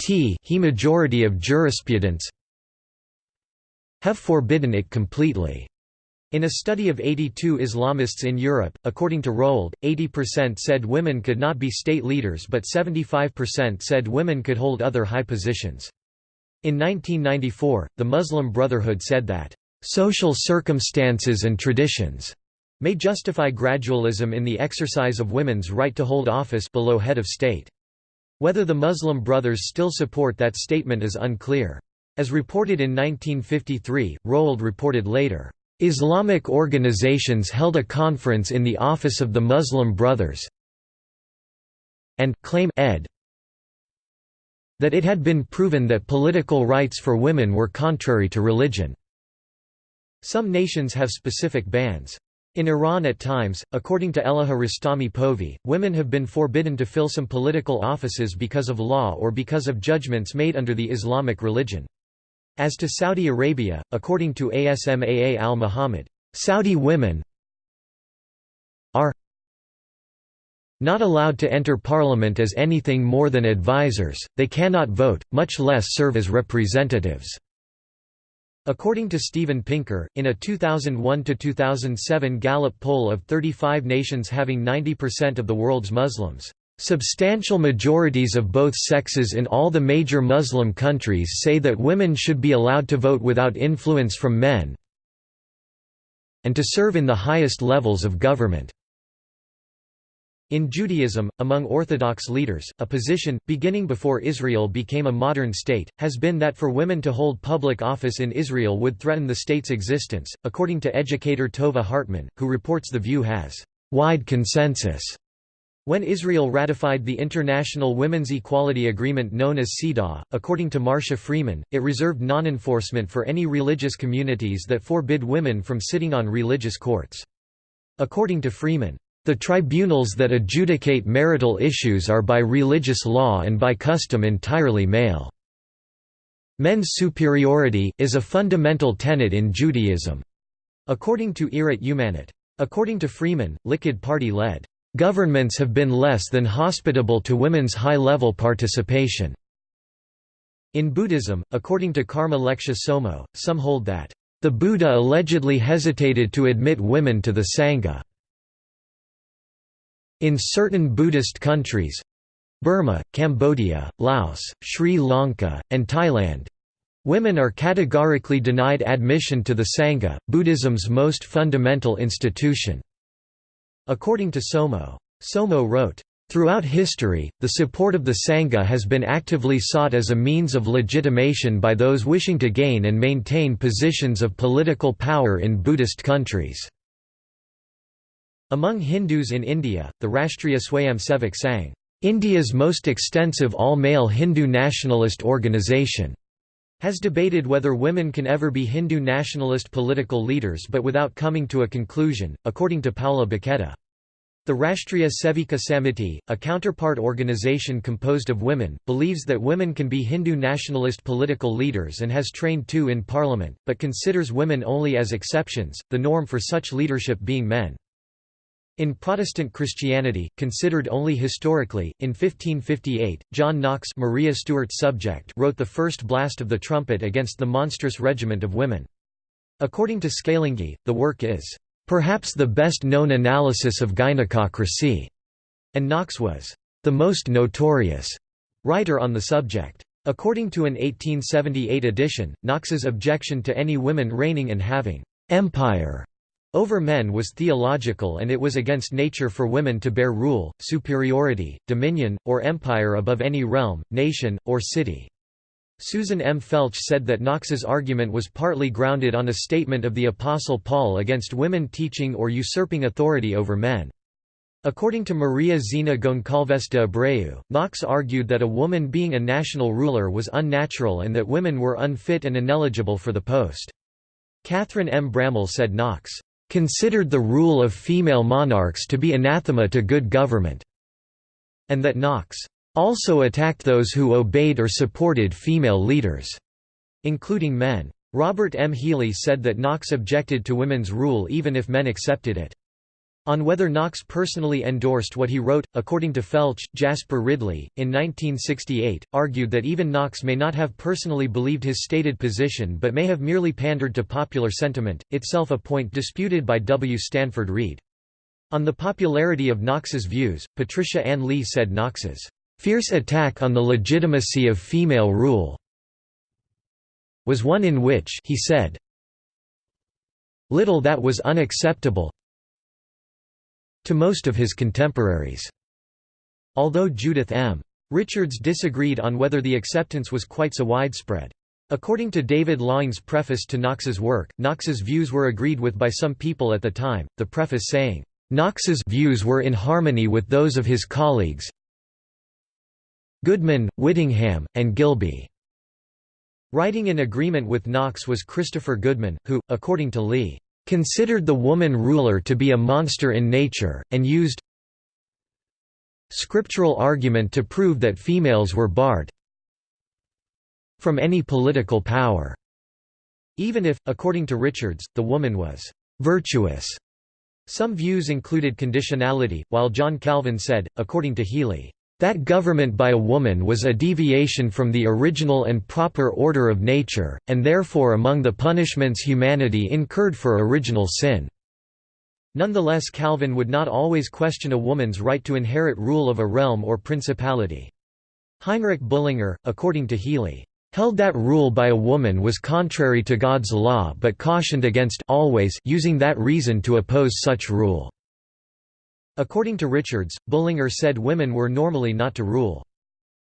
t he majority of jurisprudence have forbidden it completely. In a study of 82 Islamists in Europe, according to Roald, 80% said women could not be state leaders but 75% said women could hold other high positions. In 1994, the Muslim Brotherhood said that, "...social circumstances and traditions," may justify gradualism in the exercise of women's right to hold office below head of state. Whether the Muslim Brothers still support that statement is unclear. As reported in 1953, Roald reported later, "...Islamic organizations held a conference in the office of the Muslim Brothers and claim ed that it had been proven that political rights for women were contrary to religion." Some nations have specific bans. In Iran at times, according to Elaheh Rostami Povey, women have been forbidden to fill some political offices because of law or because of judgments made under the Islamic religion. As to Saudi Arabia, according to Asmaa al-Muhammad, Saudi women are not allowed to enter parliament as anything more than advisers, they cannot vote, much less serve as representatives. According to Steven Pinker, in a 2001–2007 Gallup poll of 35 nations having 90% of the world's Muslims, "...substantial majorities of both sexes in all the major Muslim countries say that women should be allowed to vote without influence from men and to serve in the highest levels of government." In Judaism, among Orthodox leaders, a position, beginning before Israel became a modern state, has been that for women to hold public office in Israel would threaten the state's existence, according to educator Tova Hartman, who reports the view has wide consensus. When Israel ratified the International Women's Equality Agreement known as CEDAW, according to Marsha Freeman, it reserved non-enforcement for any religious communities that forbid women from sitting on religious courts. According to Freeman, the tribunals that adjudicate marital issues are by religious law and by custom entirely male. Men's superiority is a fundamental tenet in Judaism, according to Irat Umanit. According to Freeman, Likud party-led governments have been less than hospitable to women's high-level participation. In Buddhism, according to Karma Lekshe Tsomo, some hold that the Buddha allegedly hesitated to admit women to the Sangha. In certain Buddhist countries Burma, Cambodia, Laos, Sri Lanka, and Thailand women are categorically denied admission to the Sangha, Buddhism's most fundamental institution. According to Tsomo. Tsomo wrote, Throughout history, the support of the Sangha has been actively sought as a means of legitimation by those wishing to gain and maintain positions of political power in Buddhist countries. Among Hindus in India, the Rashtriya Swayamsevak Sangh, India's most extensive all-male Hindu nationalist organisation, has debated whether women can ever be Hindu nationalist political leaders but without coming to a conclusion, according to Paula Bacchetta. The Rashtriya Sevika Samiti, a counterpart organization composed of women, believes that women can be Hindu nationalist political leaders and has trained two in parliament, but considers women only as exceptions, the norm for such leadership being men. In Protestant Christianity, considered only historically, in 1558, John Knox Maria Stuart's subject wrote the first blast of the trumpet against the monstrous regiment of women. According to Scalingi, the work is perhaps the best known analysis of gynecocracy, and Knox was the most notorious writer on the subject. According to an 1878 edition, Knox's objection to any women reigning and having empire over men was theological and it was against nature for women to bear rule, superiority, dominion, or empire above any realm, nation, or city. Susan M. Felch said that Knox's argument was partly grounded on a statement of the Apostle Paul against women teaching or usurping authority over men. According to Maria Zina Goncalves de Abreu, Knox argued that a woman being a national ruler was unnatural and that women were unfit and ineligible for the post. Catherine M. Bramall said Knox, "...considered the rule of female monarchs to be anathema to good government," and that Knox also attacked those who obeyed or supported female leaders, including men. Robert M. Healy said that Knox objected to women's rule even if men accepted it. On whether Knox personally endorsed what he wrote, according to Felch, Jasper Ridley, in 1968, argued that even Knox may not have personally believed his stated position but may have merely pandered to popular sentiment, itself a point disputed by W. Stanford Reid. On the popularity of Knox's views, Patricia Ann Lee said Knox's Fierce attack on the legitimacy of female rule was one in which he said, little that was unacceptable to most of his contemporaries. Although Judith M. Richards disagreed on whether the acceptance was quite so widespread. According to David Laing's preface to Knox's work, Knox's views were agreed with by some people at the time, the preface saying, Knox's views were in harmony with those of his colleagues, Goodman, Whittingham, and Gilby. Writing in agreement with Knox was Christopher Goodman, who, according to Lee, considered the woman ruler to be a monster in nature, and used scriptural argument to prove that females were barred from any political power, even if, according to Richards, the woman was virtuous. Some views included conditionality, while John Calvin said, according to Healy, that government by a woman was a deviation from the original and proper order of nature, and therefore among the punishments humanity incurred for original sin. Nonetheless Calvin would not always question a woman's right to inherit rule of a realm or principality. Heinrich Bullinger, according to Healy, held that rule by a woman was contrary to God's law but cautioned against always using that reason to oppose such rule. According to Richards, Bullinger said women were normally not to rule.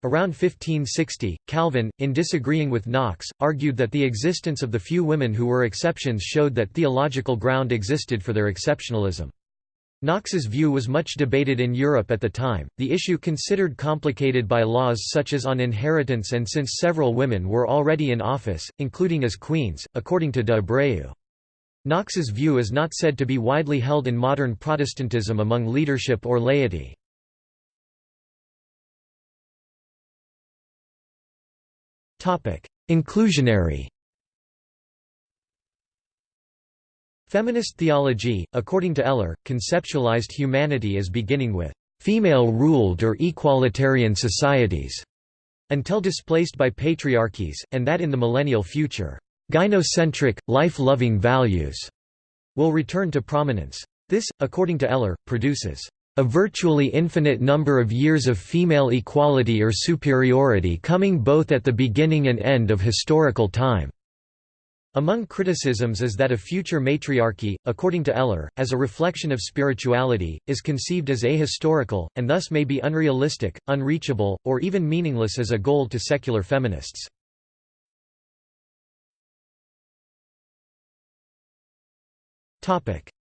Around 1560, Calvin, in disagreeing with Knox, argued that the existence of the few women who were exceptions showed that theological ground existed for their exceptionalism. Knox's view was much debated in Europe at the time, the issue considered complicated by laws such as on inheritance and since several women were already in office, including as queens, according to de Abreu. Knox's view is not said to be widely held in modern Protestantism among leadership or laity. Inclusionary Feminist theology, according to Eller, conceptualized humanity as beginning with female-ruled or equalitarian societies, until displaced by patriarchies, and that in the millennial future Gynocentric, life-loving values will return to prominence. This, according to Eller, produces a virtually infinite number of years of female equality or superiority coming both at the beginning and end of historical time. Among criticisms is that a future matriarchy, according to Eller, as a reflection of spirituality, is conceived as ahistorical, and thus may be unrealistic, unreachable, or even meaningless as a goal to secular feminists.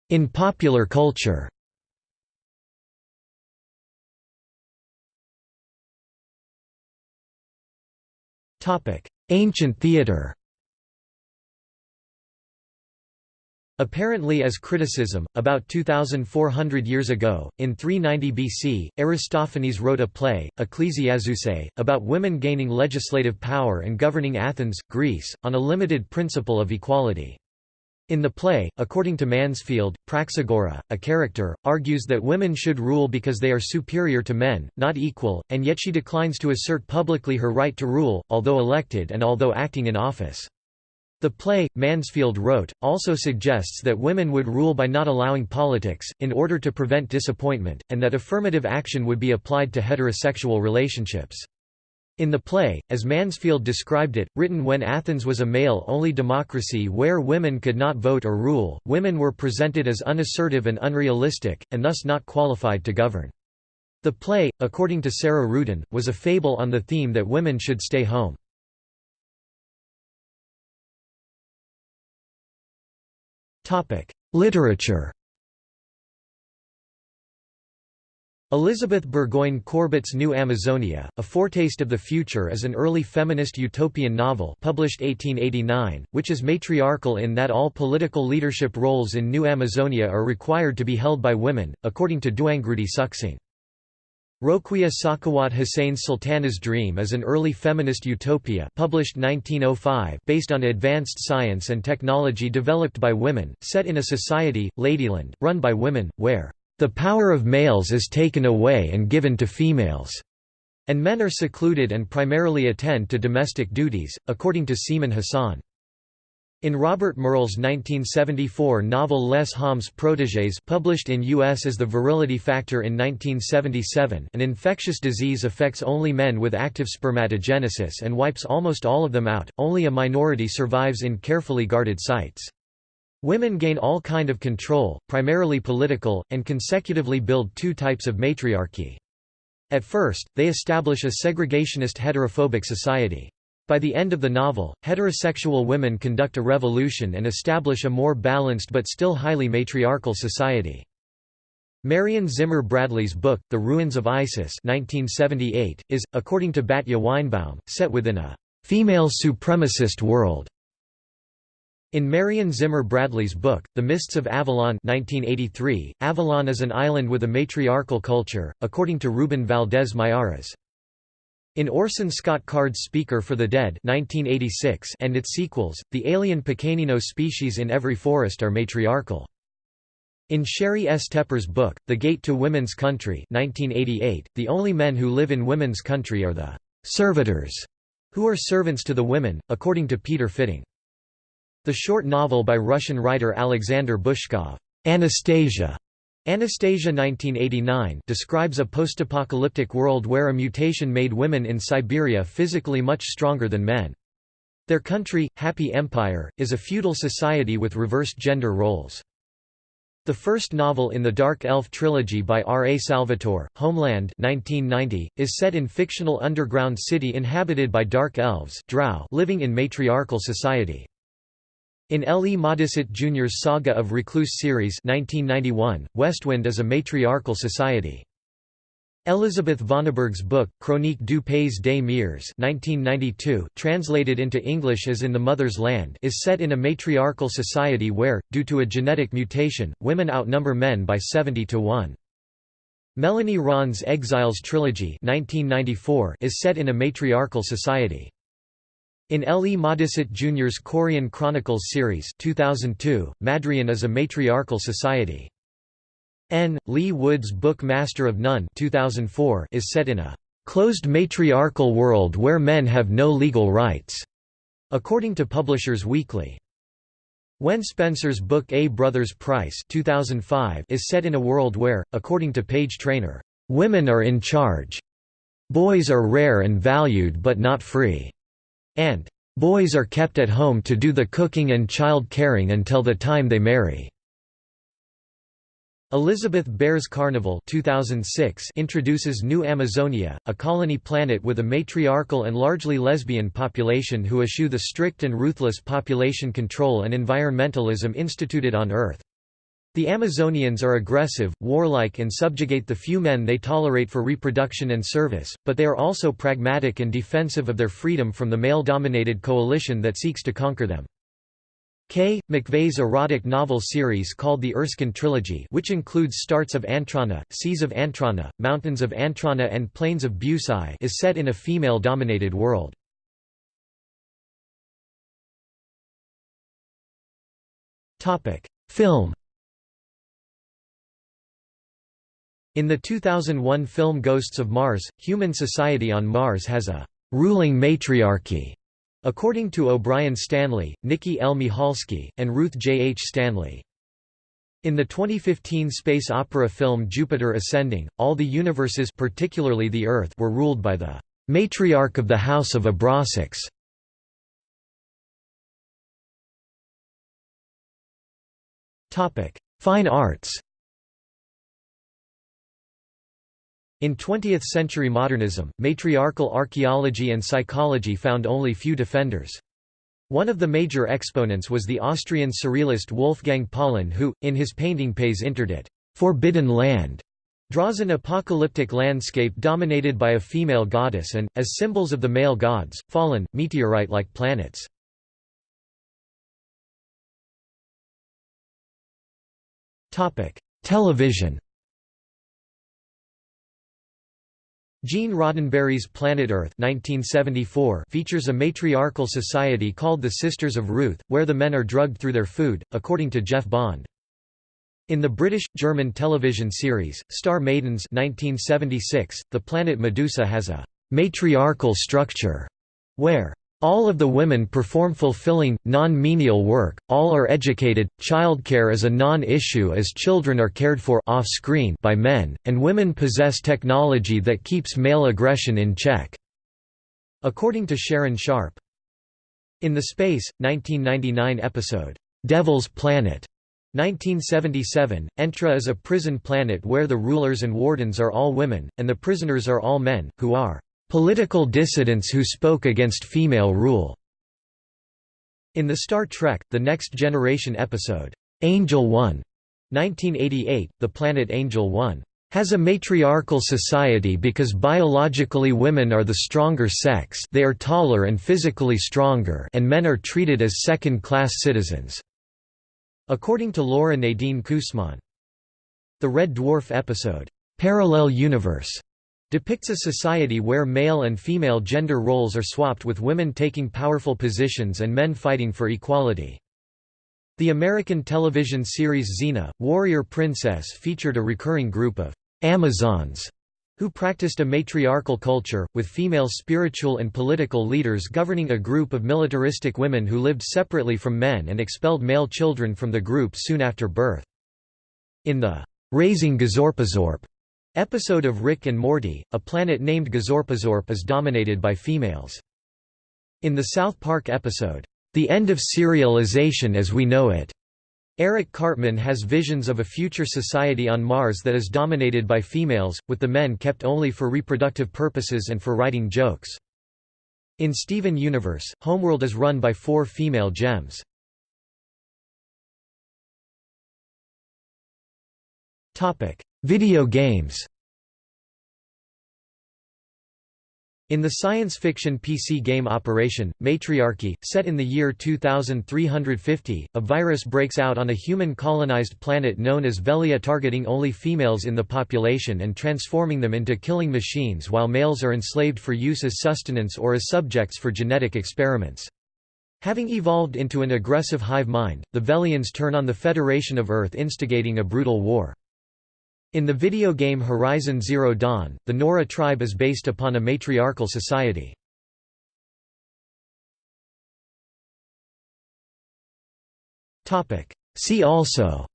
In popular culture. Ancient theatre Apparently as criticism, about 2,400 years ago, in 390 BC, Aristophanes wrote a play, Ecclesiazusae, about women gaining legislative power and governing Athens, Greece, on a limited principle of equality. In the play, according to Mansfield, Praxagora, a character, argues that women should rule because they are superior to men, not equal, and yet she declines to assert publicly her right to rule, although elected and although acting in office. The play, Mansfield wrote, also suggests that women would rule by not allowing politics, in order to prevent disappointment, and that affirmative action would be applied to heterosexual relationships. In the play, as Mansfield described it, written when Athens was a male-only democracy where women could not vote or rule, women were presented as unassertive and unrealistic, and thus not qualified to govern. The play, according to Sarah Ruden, was a fable on the theme that women should stay home. Literature Elizabeth Burgoyne Corbett's New Amazonia, A Foretaste of the Future is an early feminist utopian novel published 1889, which is matriarchal in that all political leadership roles in New Amazonia are required to be held by women, according to Duangrudi Suksang. Roquia Sakhawat Hussein's Sultana's Dream is an early feminist utopia published 1905 based on advanced science and technology developed by women, set in a society, Ladyland, run by women, where the power of males is taken away and given to females, and men are secluded and primarily attend to domestic duties, according to Seaman Hassan. In Robert Merle's 1974 novel Les Hommes Protégés published in U.S. as The Virility Factor in 1977 an infectious disease affects only men with active spermatogenesis and wipes almost all of them out, only a minority survives in carefully guarded sites. Women gain all kind of control, primarily political, and consecutively build two types of matriarchy. At first, they establish a segregationist heterophobic society. By the end of the novel, heterosexual women conduct a revolution and establish a more balanced but still highly matriarchal society. Marion Zimmer Bradley's book, The Ruins of Isis 1978, is, according to Batya Weinbaum, set within a «female supremacist world». In Marion Zimmer Bradley's book, The Mists of Avalon 1983, Avalon is an island with a matriarchal culture, according to Ruben Valdés Miyares. In Orson Scott Card's Speaker for the Dead 1986 and its sequels, the alien Pequenino species in every forest are matriarchal. In Sheri S. Tepper's book, The Gate to Women's Country 1988, the only men who live in women's country are the «servitors», who are servants to the women, according to Peter Fitting. The short novel by Russian writer Alexander Bushkov, Anastasia, Anastasia 1989 describes a post-apocalyptic world where a mutation made women in Siberia physically much stronger than men. Their country, Happy Empire, is a feudal society with reversed gender roles. The first novel in the Dark Elf trilogy by R. A. Salvatore, Homeland 1990, is set in fictional underground city inhabited by dark elves drow living in matriarchal society. In L. E. Modesitt Jr.'s Saga of Recluse series 1991, Westwind is a matriarchal society. Elizabeth Vonarburg's book, Chronique du Pays des Mères 1992, translated into English as In the Mother's Land is set in a matriarchal society where, due to a genetic mutation, women outnumber men by 70 to 1. Melanie Rawn's Exiles trilogy 1994 is set in a matriarchal society. In L. E. Modesitt Jr.'s Corean Chronicles series 2002, Madrian is a matriarchal society. N. Lee Wood's book Master of None 2004 is set in a "...closed matriarchal world where men have no legal rights", according to Publishers Weekly. Wen Spencer's book A Brother's Price 2005 is set in a world where, according to Page Trainer, "...women are in charge. Boys are rare and valued but not free." And "...boys are kept at home to do the cooking and child caring until the time they marry." Elizabeth Bear's Carnival 2006 introduces New Amazonia, a colony planet with a matriarchal and largely lesbian population who eschew the strict and ruthless population control and environmentalism instituted on Earth. The Amazonians are aggressive, warlike and subjugate the few men they tolerate for reproduction and service, but they are also pragmatic and defensive of their freedom from the male-dominated coalition that seeks to conquer them. K. McVeigh's erotic novel series called the Erskine Trilogy which includes Starts of Antrana, Seas of Antrana, Mountains of Antrana and Plains of Busai is set in a female-dominated world. Film In the 2001 film Ghosts of Mars, human society on Mars has a «ruling matriarchy», according to O'Brien Stanley, Nikki L. Michalski, and Ruth J. H. Stanley. In the 2015 space opera film Jupiter Ascending, all the universes particularly the Earth were ruled by the «matriarch of the House of Abrasax». Fine arts In 20th-century modernism, matriarchal archaeology and psychology found only few defenders. One of the major exponents was the Austrian surrealist Wolfgang Paalen who, in his painting Pays Interdit Forbidden Land", draws an apocalyptic landscape dominated by a female goddess and, as symbols of the male gods, fallen, meteorite-like planets. Television Gene Roddenberry's Planet Earth 1974 features a matriarchal society called the Sisters of Ruth, where the men are drugged through their food, according to Jeff Bond. In the British-German television series, Star Maidens 1976, the planet Medusa has a «matriarchal structure», where all of the women perform fulfilling, non-menial work, all are educated, childcare is a non-issue as children are cared for off-screen by men, and women possess technology that keeps male aggression in check." According to Sharon Sharp. In the Space, 1999 episode, "'Devil's Planet' 1977, Entra is a prison planet where the rulers and wardens are all women, and the prisoners are all men, who are Political dissidents who spoke against female rule. In the Star Trek, The Next Generation episode, Angel One, 1988, the planet Angel One has a matriarchal society because biologically women are the stronger sex they are taller and physically stronger and men are treated as second-class citizens." According to Laura Nadine Kusman. The Red Dwarf episode, "'Parallel Universe' depicts a society where male and female gender roles are swapped with women taking powerful positions and men fighting for equality. The American television series Xena, Warrior Princess featured a recurring group of «Amazons» who practiced a matriarchal culture, with female spiritual and political leaders governing a group of militaristic women who lived separately from men and expelled male children from the group soon after birth. In the «Raising Gazorpazorp» Episode of Rick and Morty, a planet named Gazorpazorp is dominated by females. In the South Park episode, The End of Serialization as We Know It, Eric Cartman has visions of a future society on Mars that is dominated by females, with the men kept only for reproductive purposes and for writing jokes. In Steven Universe, Homeworld is run by four female gems. Video games In the science fiction PC game Operation, Matriarchy, set in the year 2350, a virus breaks out on a human-colonized planet known as Velia targeting only females in the population and transforming them into killing machines while males are enslaved for use as sustenance or as subjects for genetic experiments. Having evolved into an aggressive hive mind, the Velians turn on the Federation of Earth instigating a brutal war. In the video game Horizon Zero Dawn, the Nora tribe is based upon a matriarchal society. See also.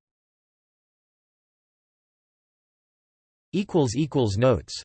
Notes